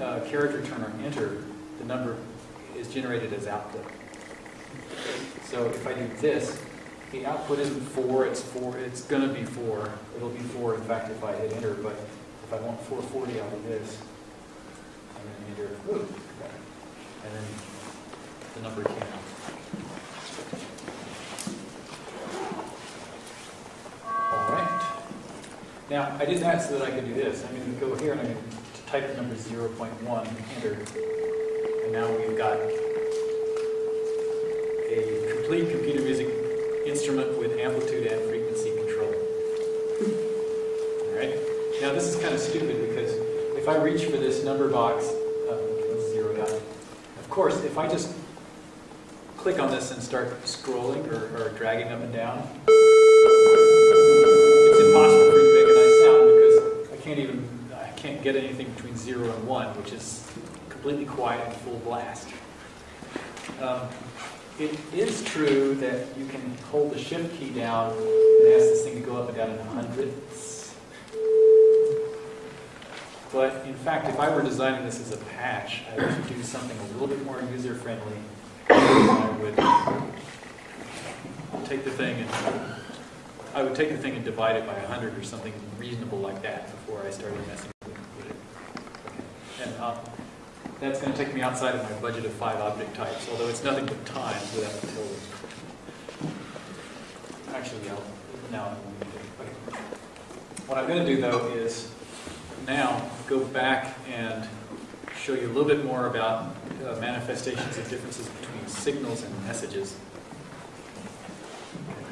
uh, character return or enter, the number is generated as output. So if I do this, the output isn't four, it's four, it's gonna be four. It'll be four, in fact, if I hit enter, but if I want 440 out of this, I'm gonna enter, ooh, and then the number came out. All right. Now, I did that so that I could do this. I'm going to go here and I'm going to type the number 0.1, enter. And now we've got a complete computer music instrument with amplitude and frequency control. All right. Now, this is kind of stupid because if I reach for this number box, um, zero. Of course, if I just click on this and start scrolling or, or dragging up and down, it's impossible for you to make a nice sound because I can't even, I can't get anything between zero and one, which is completely quiet and full blast. Um, it is true that you can hold the shift key down and ask this thing to go up and down in hundredths. But in fact, if I were designing this as a patch, I would do something a little bit more user-friendly. I would take the thing and I would take the thing and divide it by 100 or something reasonable like that before I started messing with it. And uh, that's going to take me outside of my budget of five object types, although it's nothing but times without the tilde. Actually, I'll, now, okay. What I'm going to do though is now go back and show you a little bit more about uh, manifestations of differences between signals and messages.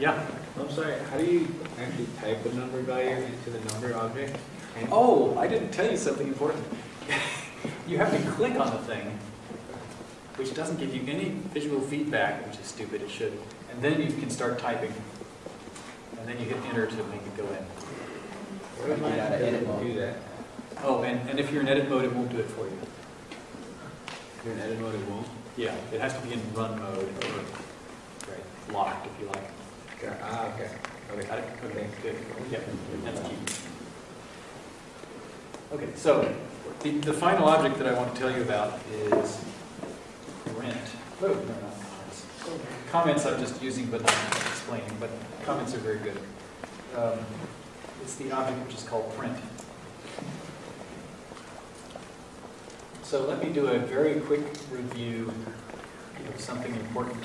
Yeah. I'm sorry, how do you actually type a number value into the number object? And- Oh, I didn't tell you something important. you have to click on the thing, which doesn't give you any visual feedback, which is stupid, it should. And then you can start typing. And then you hit enter to make it go in. What am I Get out of edit mode. do that? Oh, and, and if you're in edit mode, it won't do it for you. If you're in edit mode, it won't. Yeah, it has to be in run mode or locked, if you like. Got- Ah, okay. Okay. Got it? Okay, good. Yeah, that's key. Okay, so the, the final object that I want to tell you about is rent. Oh, no, comments. Comments I'm just using but not explaining, but comments are very good. Um, It's the object which is called print. So let me do a very quick review of something important.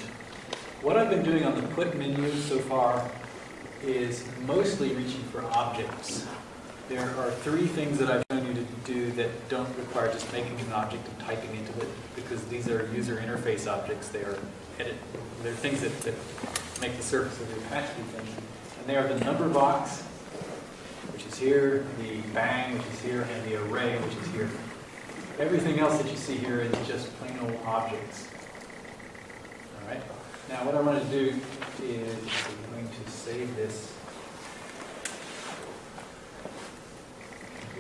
What I've been doing on the put menu so far is mostly reaching for objects. There are three things that I've shown you to do that don't require just making an object and typing into it, because these are user interface objects, they are edit, they're things that, that make the surface of your patch do things. And they are the number box, which is here, the bang, which is here, and the array, which is here. Everything else that you see here is just plain old objects. All right. Now, what I want to do is I'm going to save this.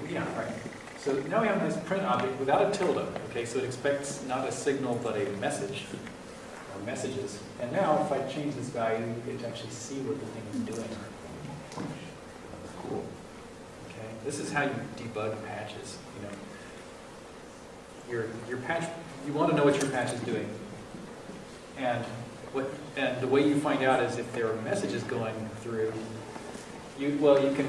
Yeah, right. So now we have this print object without a tilde. Okay, so it expects not a signal but a message or messages. And now, if I change this value, you get to actually see what the thing is doing. Cool. Okay, this is how you debug patches. You know, your your patch. You want to know what your patch is doing, and what and the way you find out is if there are messages going through. You well, you can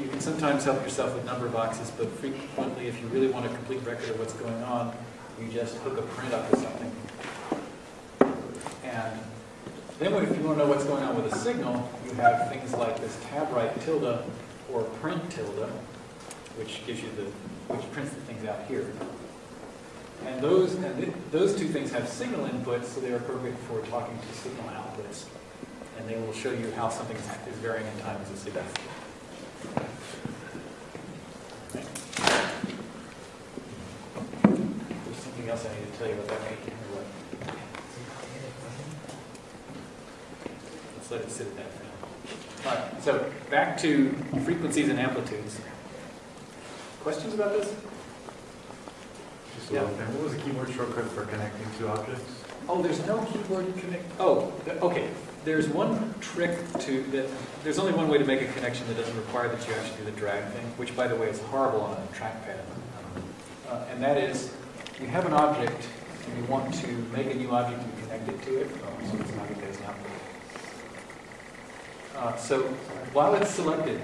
you can sometimes help yourself with number boxes, but frequently, if you really want a complete record of what's going on, you just hook a print up to something. And then if you want to know what's going on with a signal, you have things like this tab write tilde or print tilde, which gives you the, which prints the things out here. And those, and th- those two things have signal inputs, so they're appropriate for talking to signal outputs. And they will show you how something is varying in time as a signal. There's something else I need to tell you about that. Let's let it sit at that for now. All right, so back to frequencies and amplitudes. Questions about this? Just a little thing. What was the keyboard shortcut for connecting two objects? Oh, there's no keyboard connect, oh, okay. There's one trick to, that, there's only one way to make a connection that doesn't require that you actually do the drag thing, which by the way is horrible on a trackpad. Uh, And that is, you have an object and you want to make a new object and connect it to it. Oh, so it's not a case now. Uh, So while it's selected,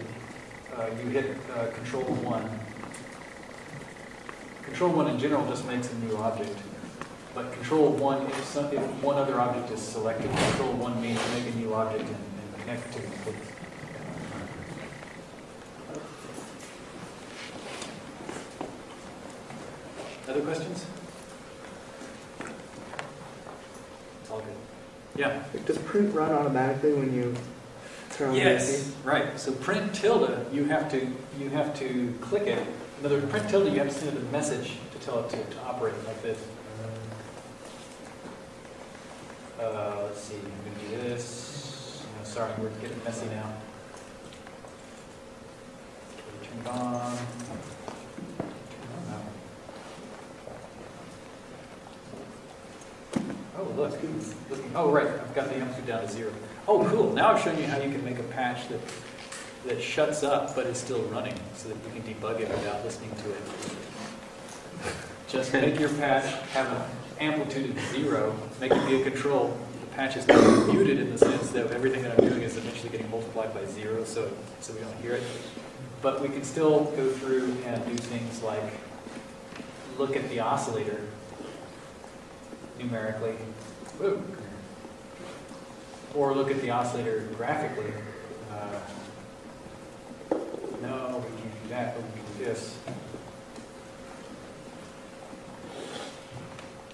uh, you hit uh, Control 1. Control 1 in general just makes a new object. But control one, if some, if one other object is selected, control one means make a new object and, and connect to it. Other questions? It's all good. Yeah? Does print run automatically when you turn on the Yes, right. So print tilde, you have to, you have to click it. In other words, print tilde, you have to send it a message to tell it to, to operate like this. Uh, let's see, I'm gonna do this. No, sorry, we're getting messy now. Turn it on. Oh, look, oh, right, I've got the amplitude down to zero. Oh, cool, now I've shown you how you can make a patch that, that shuts up but is still running, so that you can debug it without listening to it. Just make your patch have an amplitude of zero, make it be a control. The patch is not muted in the sense that everything that I'm doing is eventually getting multiplied by zero, so, so we don't hear it. But we can still go through and do things like look at the oscillator numerically. Or look at the oscillator graphically. Uh, no, we can't do that, but we can do this.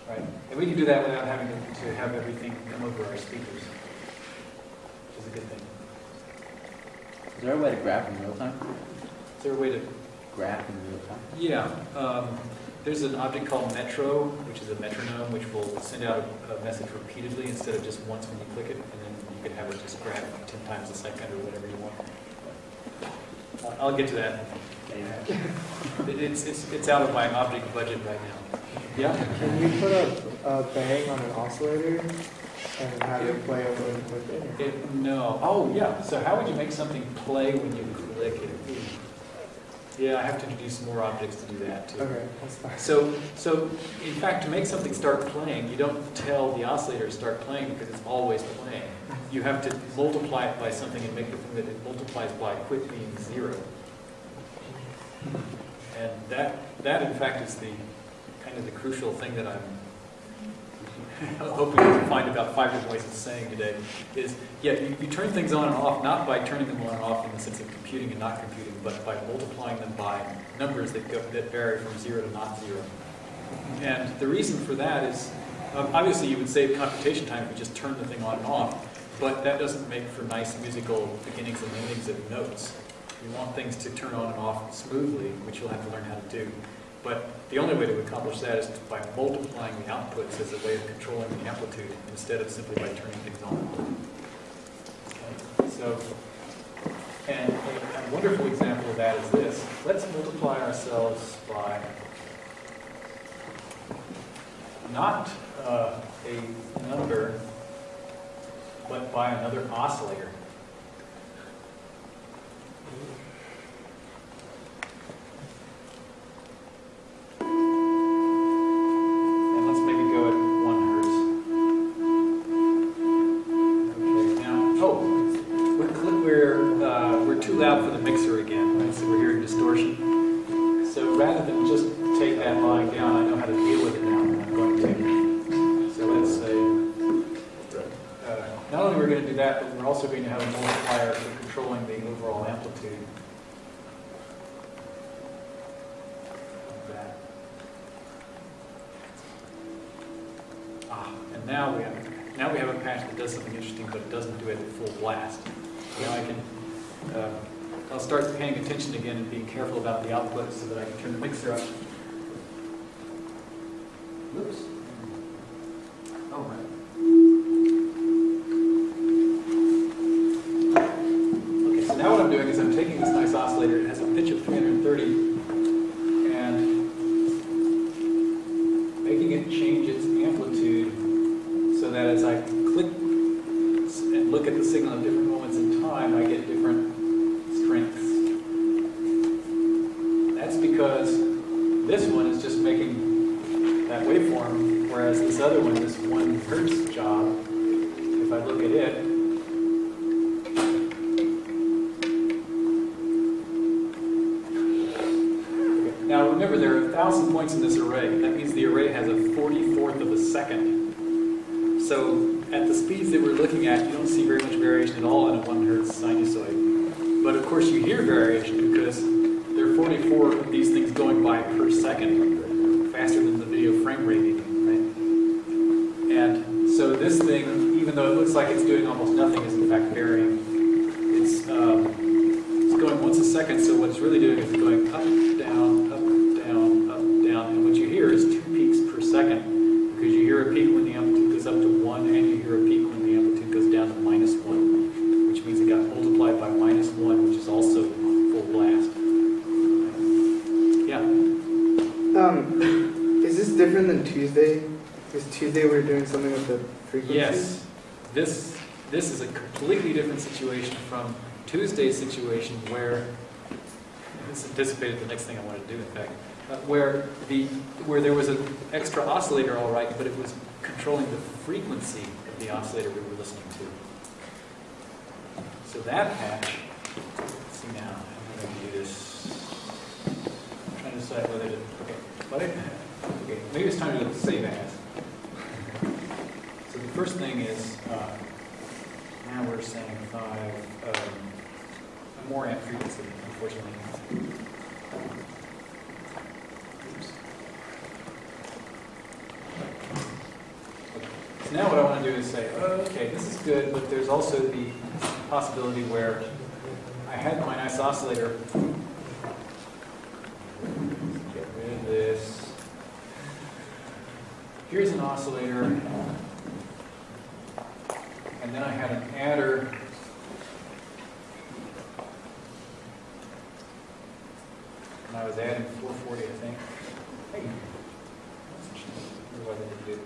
Right? And we can do that without having to, to have everything come over our speakers, which is a good thing. Is there a way to graph in real time? Is there a way to Graph in real time? Yeah, um, there's an object called metro, which is a metronome, which will send out a, a message repeatedly instead of just once when you click it, and then you can have it just grab 10 times a second or whatever you want. I'll get to that. It- It's, it's, it's out of my object budget right now. Yeah? Can you put a, a bang on an oscillator and have it play over and with it? It, no, oh, yeah, so how would you make something play when you click it? Yeah, I have to introduce some more objects to do that too. Okay, that's fine. So, so in fact, to make something start playing, you don't tell the oscillator to start playing because it's always playing. You have to multiply it by something and make the thing that it multiplies by quit being zero. And that, that in fact is the, kind of the crucial thing that I'm hoping to find about five different ways of saying today, is, yeah, you, you turn things on and off, not by turning them on and off in the sense of computing and not computing, but by multiplying them by numbers that go, that vary from zero to not zero. And the reason for that is, um, obviously you would save computation time if you just turn the thing on and off, but that doesn't make for nice musical beginnings and endings of notes. You want things to turn on and off smoothly, which you'll have to learn how to do. But the only way to accomplish that is by multiplying the outputs as a way of controlling the amplitude instead of simply by turning things on. Okay, So, and a a wonderful example of that is this. Let's multiply ourselves by not uh, a number, but by another oscillator. Again and being careful about the output so that I can turn the mixer up. Oops. Now what I want to do is say, oh, okay, this is good, but there's also the possibility where I had my nice oscillator. Get rid of this. Here's an oscillator. And then I had an adder. And I was adding 440, I think. Hey. Wonder why they didn't do it.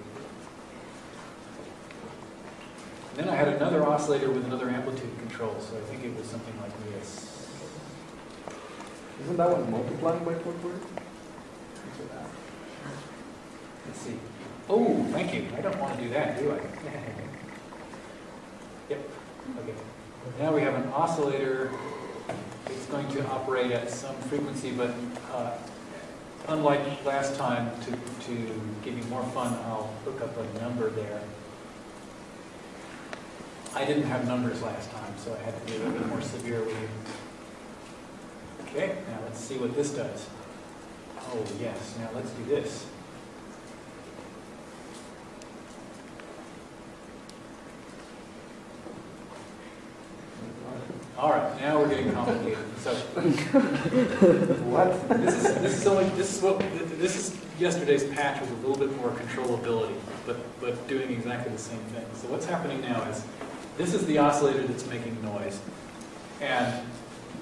And then I oscillator with another amplitude control, so I think it was something like this. Isn't that one multiplying by 440? Let's see. Oh, thank you. I don't want to do that, do I? Yep, okay. Now we have an oscillator. It's going to operate at some frequency, but uh, unlike last time, to, to give you more fun, I'll hook up a number there. I didn't have numbers last time, so I had to be a little bit more severe with you. Okay, now let's see what this does. Oh, yes, now let's do this. All right, now we're getting complicated. So What? this is, this is only, this is what, this is, yesterday's patch with a little bit more controllability, but, but doing exactly the same thing. So what's happening now is, this is the oscillator that's making noise. And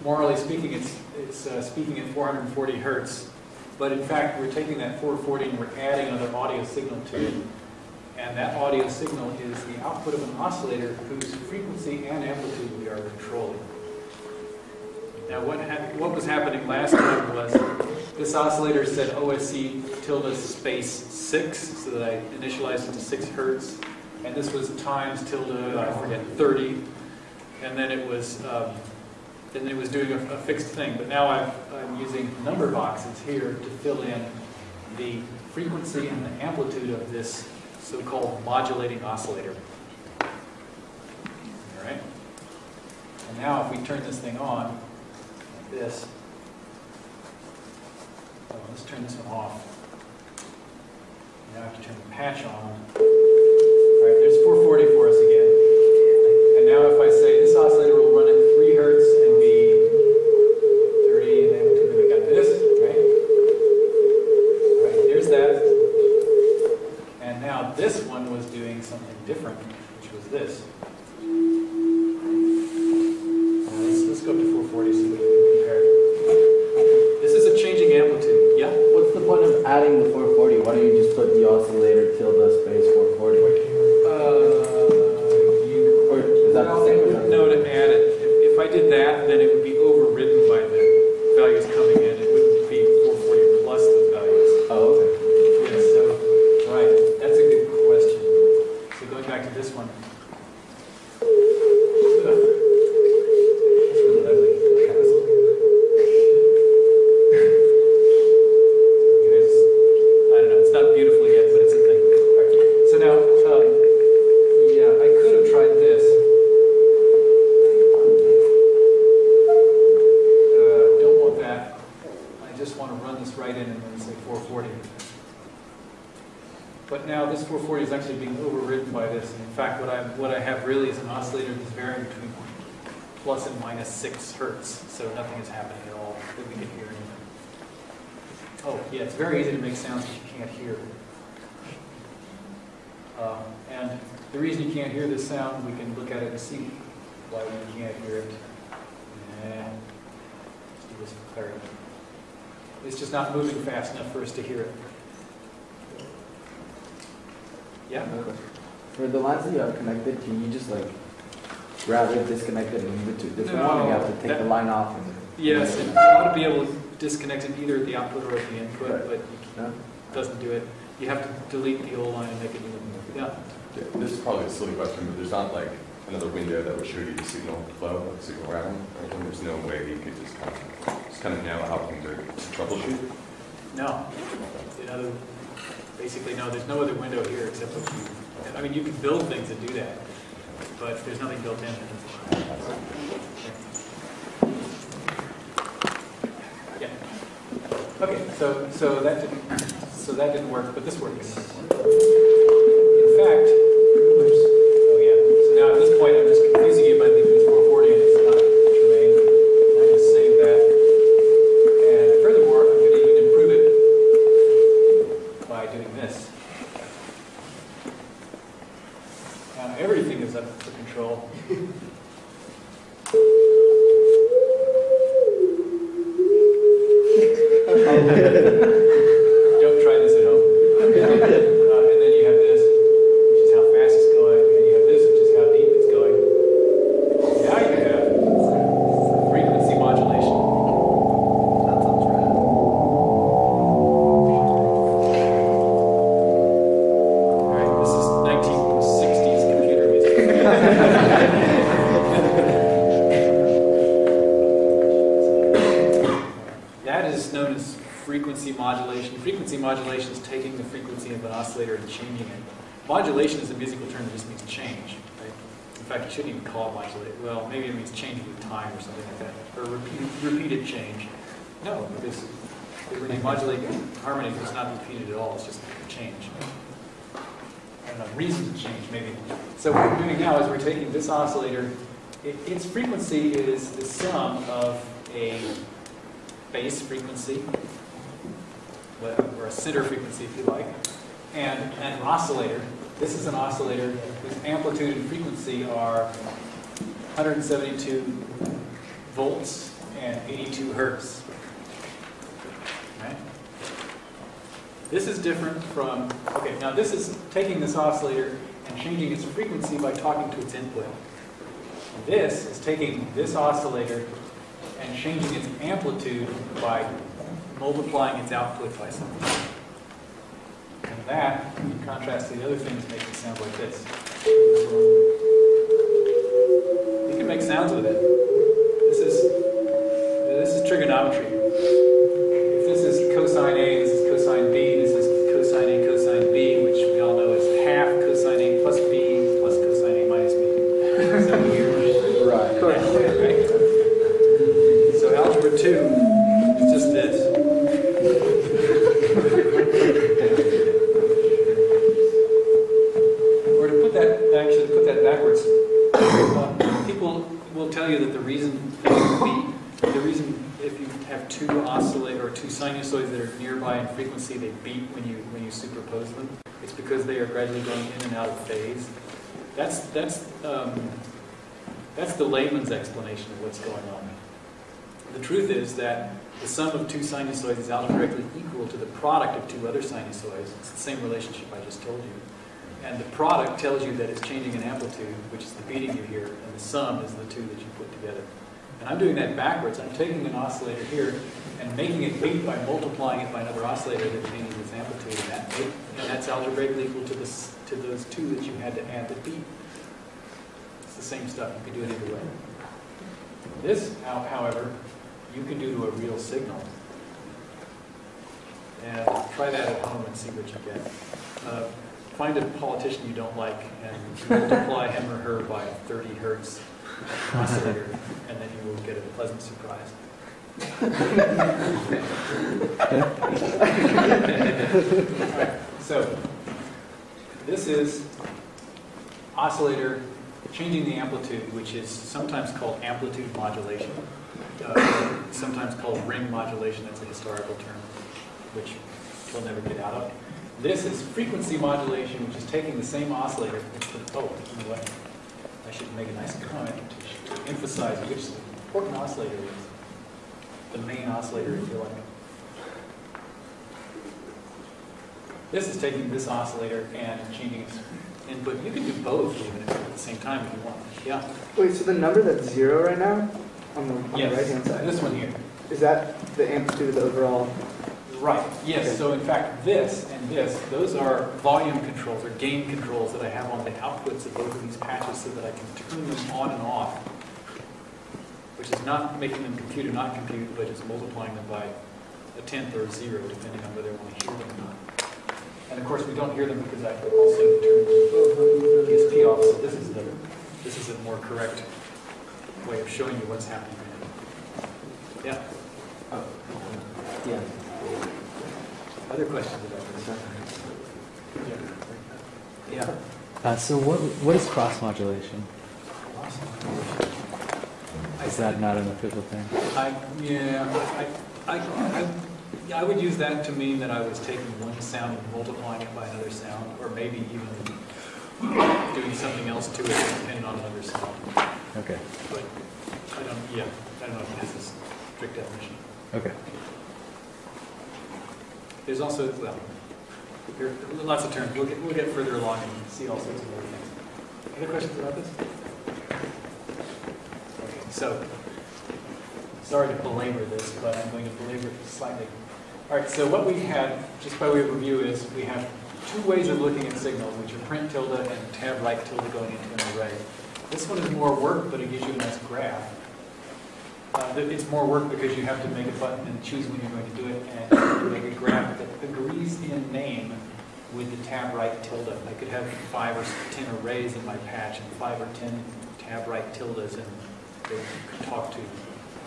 morally speaking, it's, it's uh, speaking at 440 hertz. But in fact, we're taking that 440 and we're adding another audio signal to it. And that audio signal is the output of an oscillator whose frequency and amplitude we are controlling. Now, what, what was happening last time was this oscillator said OSC tilde space 6, so that I initialized it to 6 hertz. And this was times tilde, I forget, 30. And then it was, um, then it was doing a, a fixed thing. But now I've, I'm using number boxes here to fill in the frequency and the amplitude of this so-called modulating oscillator. All right? And now if we turn this thing on, like this, oh, let's turn this one off. Now I have to turn the patch on. All right, 440 for us again. And now if I say this oscillator will run at 3 hertz and be 30, and then we got this, right? All right, there's that. And now this one was doing something different, which was this. Now Let's, let's go up to 440 so we can compare. This is a changing amplitude. Yeah? What's the point of adding the 440? Why don't you just put the oscillator tilde space 440? Uh, you, Or is that the well, same? it would- no, to add it. If, if I did that, then it would be overridden by the values coming in. It wouldn't be 440 plus the values. Oh, okay. Yes, so, right, that's a good question. So going back to this one. Ugh. That's really ugly. It is, I don't know, it's not beautiful yet, but it's a thing. So now, um, yeah, I could have tried this. Uh, Don't want that. I just want to run this right in and then say 440. But now this 440 is actually being overridden by this. And in fact, what I, what I have really is an oscillator that's varying between plus and minus 6 hertz. So nothing is happening at all that we can hear anything. Oh, yeah, it's very easy to make sounds that you can't hear. Uh, and the reason you can't hear this sound, we can look at it and see why we can't hear it. Nah. Let's do this for clarity. It's just not moving fast enough for us to hear it. Yeah? For the lines that you have connected, can you just like grab it, disconnect it, and move it to a different one? Or you have to take No, the line off and. Yes, and you ought to be able to disconnect it either at the output or at the input, Right. but No? it doesn't do it. You have to delete the old line and make a new one. Yeah. Yeah, This is probably a silly question, but there's not like another window that would show you the signal flow, like signal routing, or anything. There's no way you could just kind of, just kind of know how things are troubleshoot. No. You know, basically, no, there's no other window here except what you, I mean, you can build things that do that, but there's nothing built in. Yeah. Okay, so, so that didn't, so that didn't work, but this works. In fact, harmony, it's not repeated at all. It's just a change. I don't reason to change, maybe. So what we're doing now is we're taking this oscillator, it, its frequency is the sum of a base frequency, or a center frequency if you like, and an oscillator. This is an oscillator whose amplitude and frequency are 172 volts and 82 hertz. This is different from, okay, now this is taking this oscillator and changing its frequency by talking to its input. This is taking this oscillator and changing its amplitude by multiplying its output by something. And that, in contrast to the other things, makes it sound like this. You can make sounds with it. This is, this is trigonometry. Them. It's because they are gradually going in and out of phase. That's that's um, that's the layman's explanation of what's going on. The truth is that the sum of two sinusoids is algebraically equal to the product of two other sinusoids. It's the same relationship I just told you. And the product tells you that it's changing in amplitude, which is the beating you hear, and the sum is the two that you put together. And I'm doing that backwards. I'm taking an oscillator here and making it beat by multiplying it by another oscillator that changes its amplitude, and, that make, and that's algebraically equal to, this, to those two that you had to add to beat. It's the same stuff. You can do it either way. This, however, you can do to a real signal. And try that at home and see what you get. Uh, find a politician you don't like and multiply him or her by 30 hertz oscillator, and then you will get a pleasant surprise. Alright, So, this is oscillator changing the amplitude, which is sometimes called amplitude modulation, uh, sometimes called ring modulation, that's a historical term, which we'll never get out of. This is frequency modulation, which is taking the same oscillator, oh, you know what? I should make a nice comment to emphasize which important oscillator is. The main oscillator, if you like. This is taking this oscillator and changing its input. You can do both even at the same time if you want. Yeah. Wait, so the number that's zero right now, on the, on the right-hand side, This one here. is that the amplitude of the overall? Right, yes, Okay. so in fact, this and this, those are volume controls or gain controls that I have on the outputs of both of these patches so that I can turn them on and off, which is not making them compute or not compute, but just multiplying them by a tenth or a zero, depending on whether I want to hear them or not. And of course, we don't hear them because I also turned the DSP off, so this is the, this is a more correct way of showing you what's happening. Yeah, Oh. Yeah. Other questions about this? Yeah. Uh, so what what is cross modulation? Is that not an official thing? I, yeah, I, I, I, I would use that to mean that I was taking one sound and multiplying it by another sound, or maybe even doing something else to it depending on another sound. Okay. But I don't, yeah, I don't know if this is strict definition. Okay. There's also, well, there are lots of terms. We'll get, we'll get further along and see all sorts of other things. Other questions about this? Okay, so, sorry to belabor this, but I'm going to belabor it slightly. All right, so what we had, just by way of review, is we have two ways of looking at signals, which are print tilde and tab write tilde going into an array. This one is more work, but it gives you a nice graph. Uh, It's more work because you have to make a button and choose when you're going to do it, and make a graph that agrees in name with the tab write tilde. I could have five or 10 arrays in my patch and five or 10 tab write tildes, and they could talk to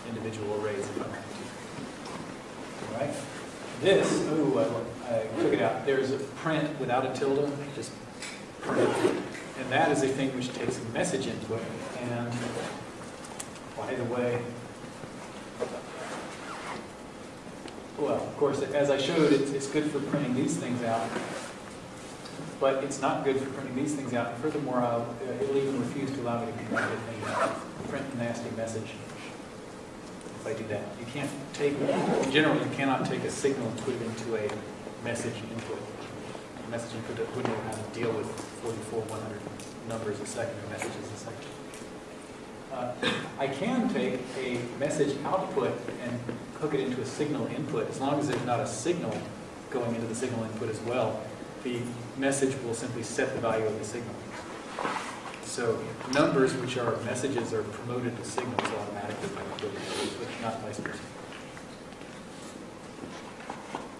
individual arrays if I wanted to. All right? This, ooh, I I took it out. There's a print without a tilde, just print. And that is a thing which takes a message input, and by the way, well, of course, as I showed, it's, it's good for printing these things out, but it's not good for printing these things out. And Furthermore, I'll, uh, it'll even refuse to allow me to print a, print a nasty message if I do that. You can't take, in general, you cannot take a signal and put it into a message input. A message input wouldn't know how to deal with 44, 100 numbers a second or messages a second. Uh, I can take a message output and hook it into a signal input, as long as there's not a signal going into the signal input as well. The message will simply set the value of the signal. So numbers which are messages are promoted to signals automatically by the but not vice versa.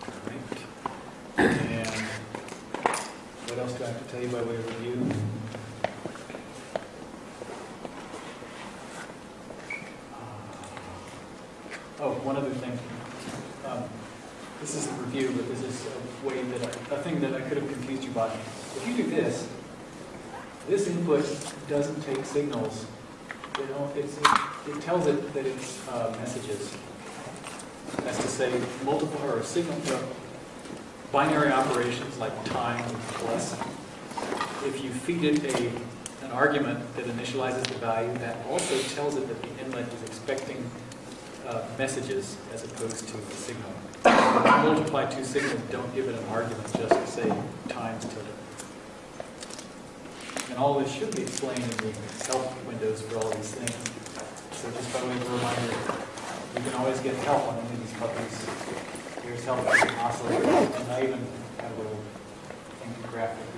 All right. And what else do I have to tell you by way of review? Oh, one other thing. Um, This is a review, but this is a way that, I- a thing that I could have confused you by. If you do this, this input doesn't take signals. You know, it's, it tells it that it's uh, messages. That's to say, multiple, or signal, uh, binary operations like time, plus. If you feed it a, an argument that initializes the value, that also tells it that the inlet is expecting uh, messages as opposed to a signal. Multiply two signals, don't give it an argument, just say times tilde. And all this should be explained in the help windows for all these things. So just by way of a reminder, you can always get help on any of these puppies. Here's help with the oscillator, and I even have a little infographic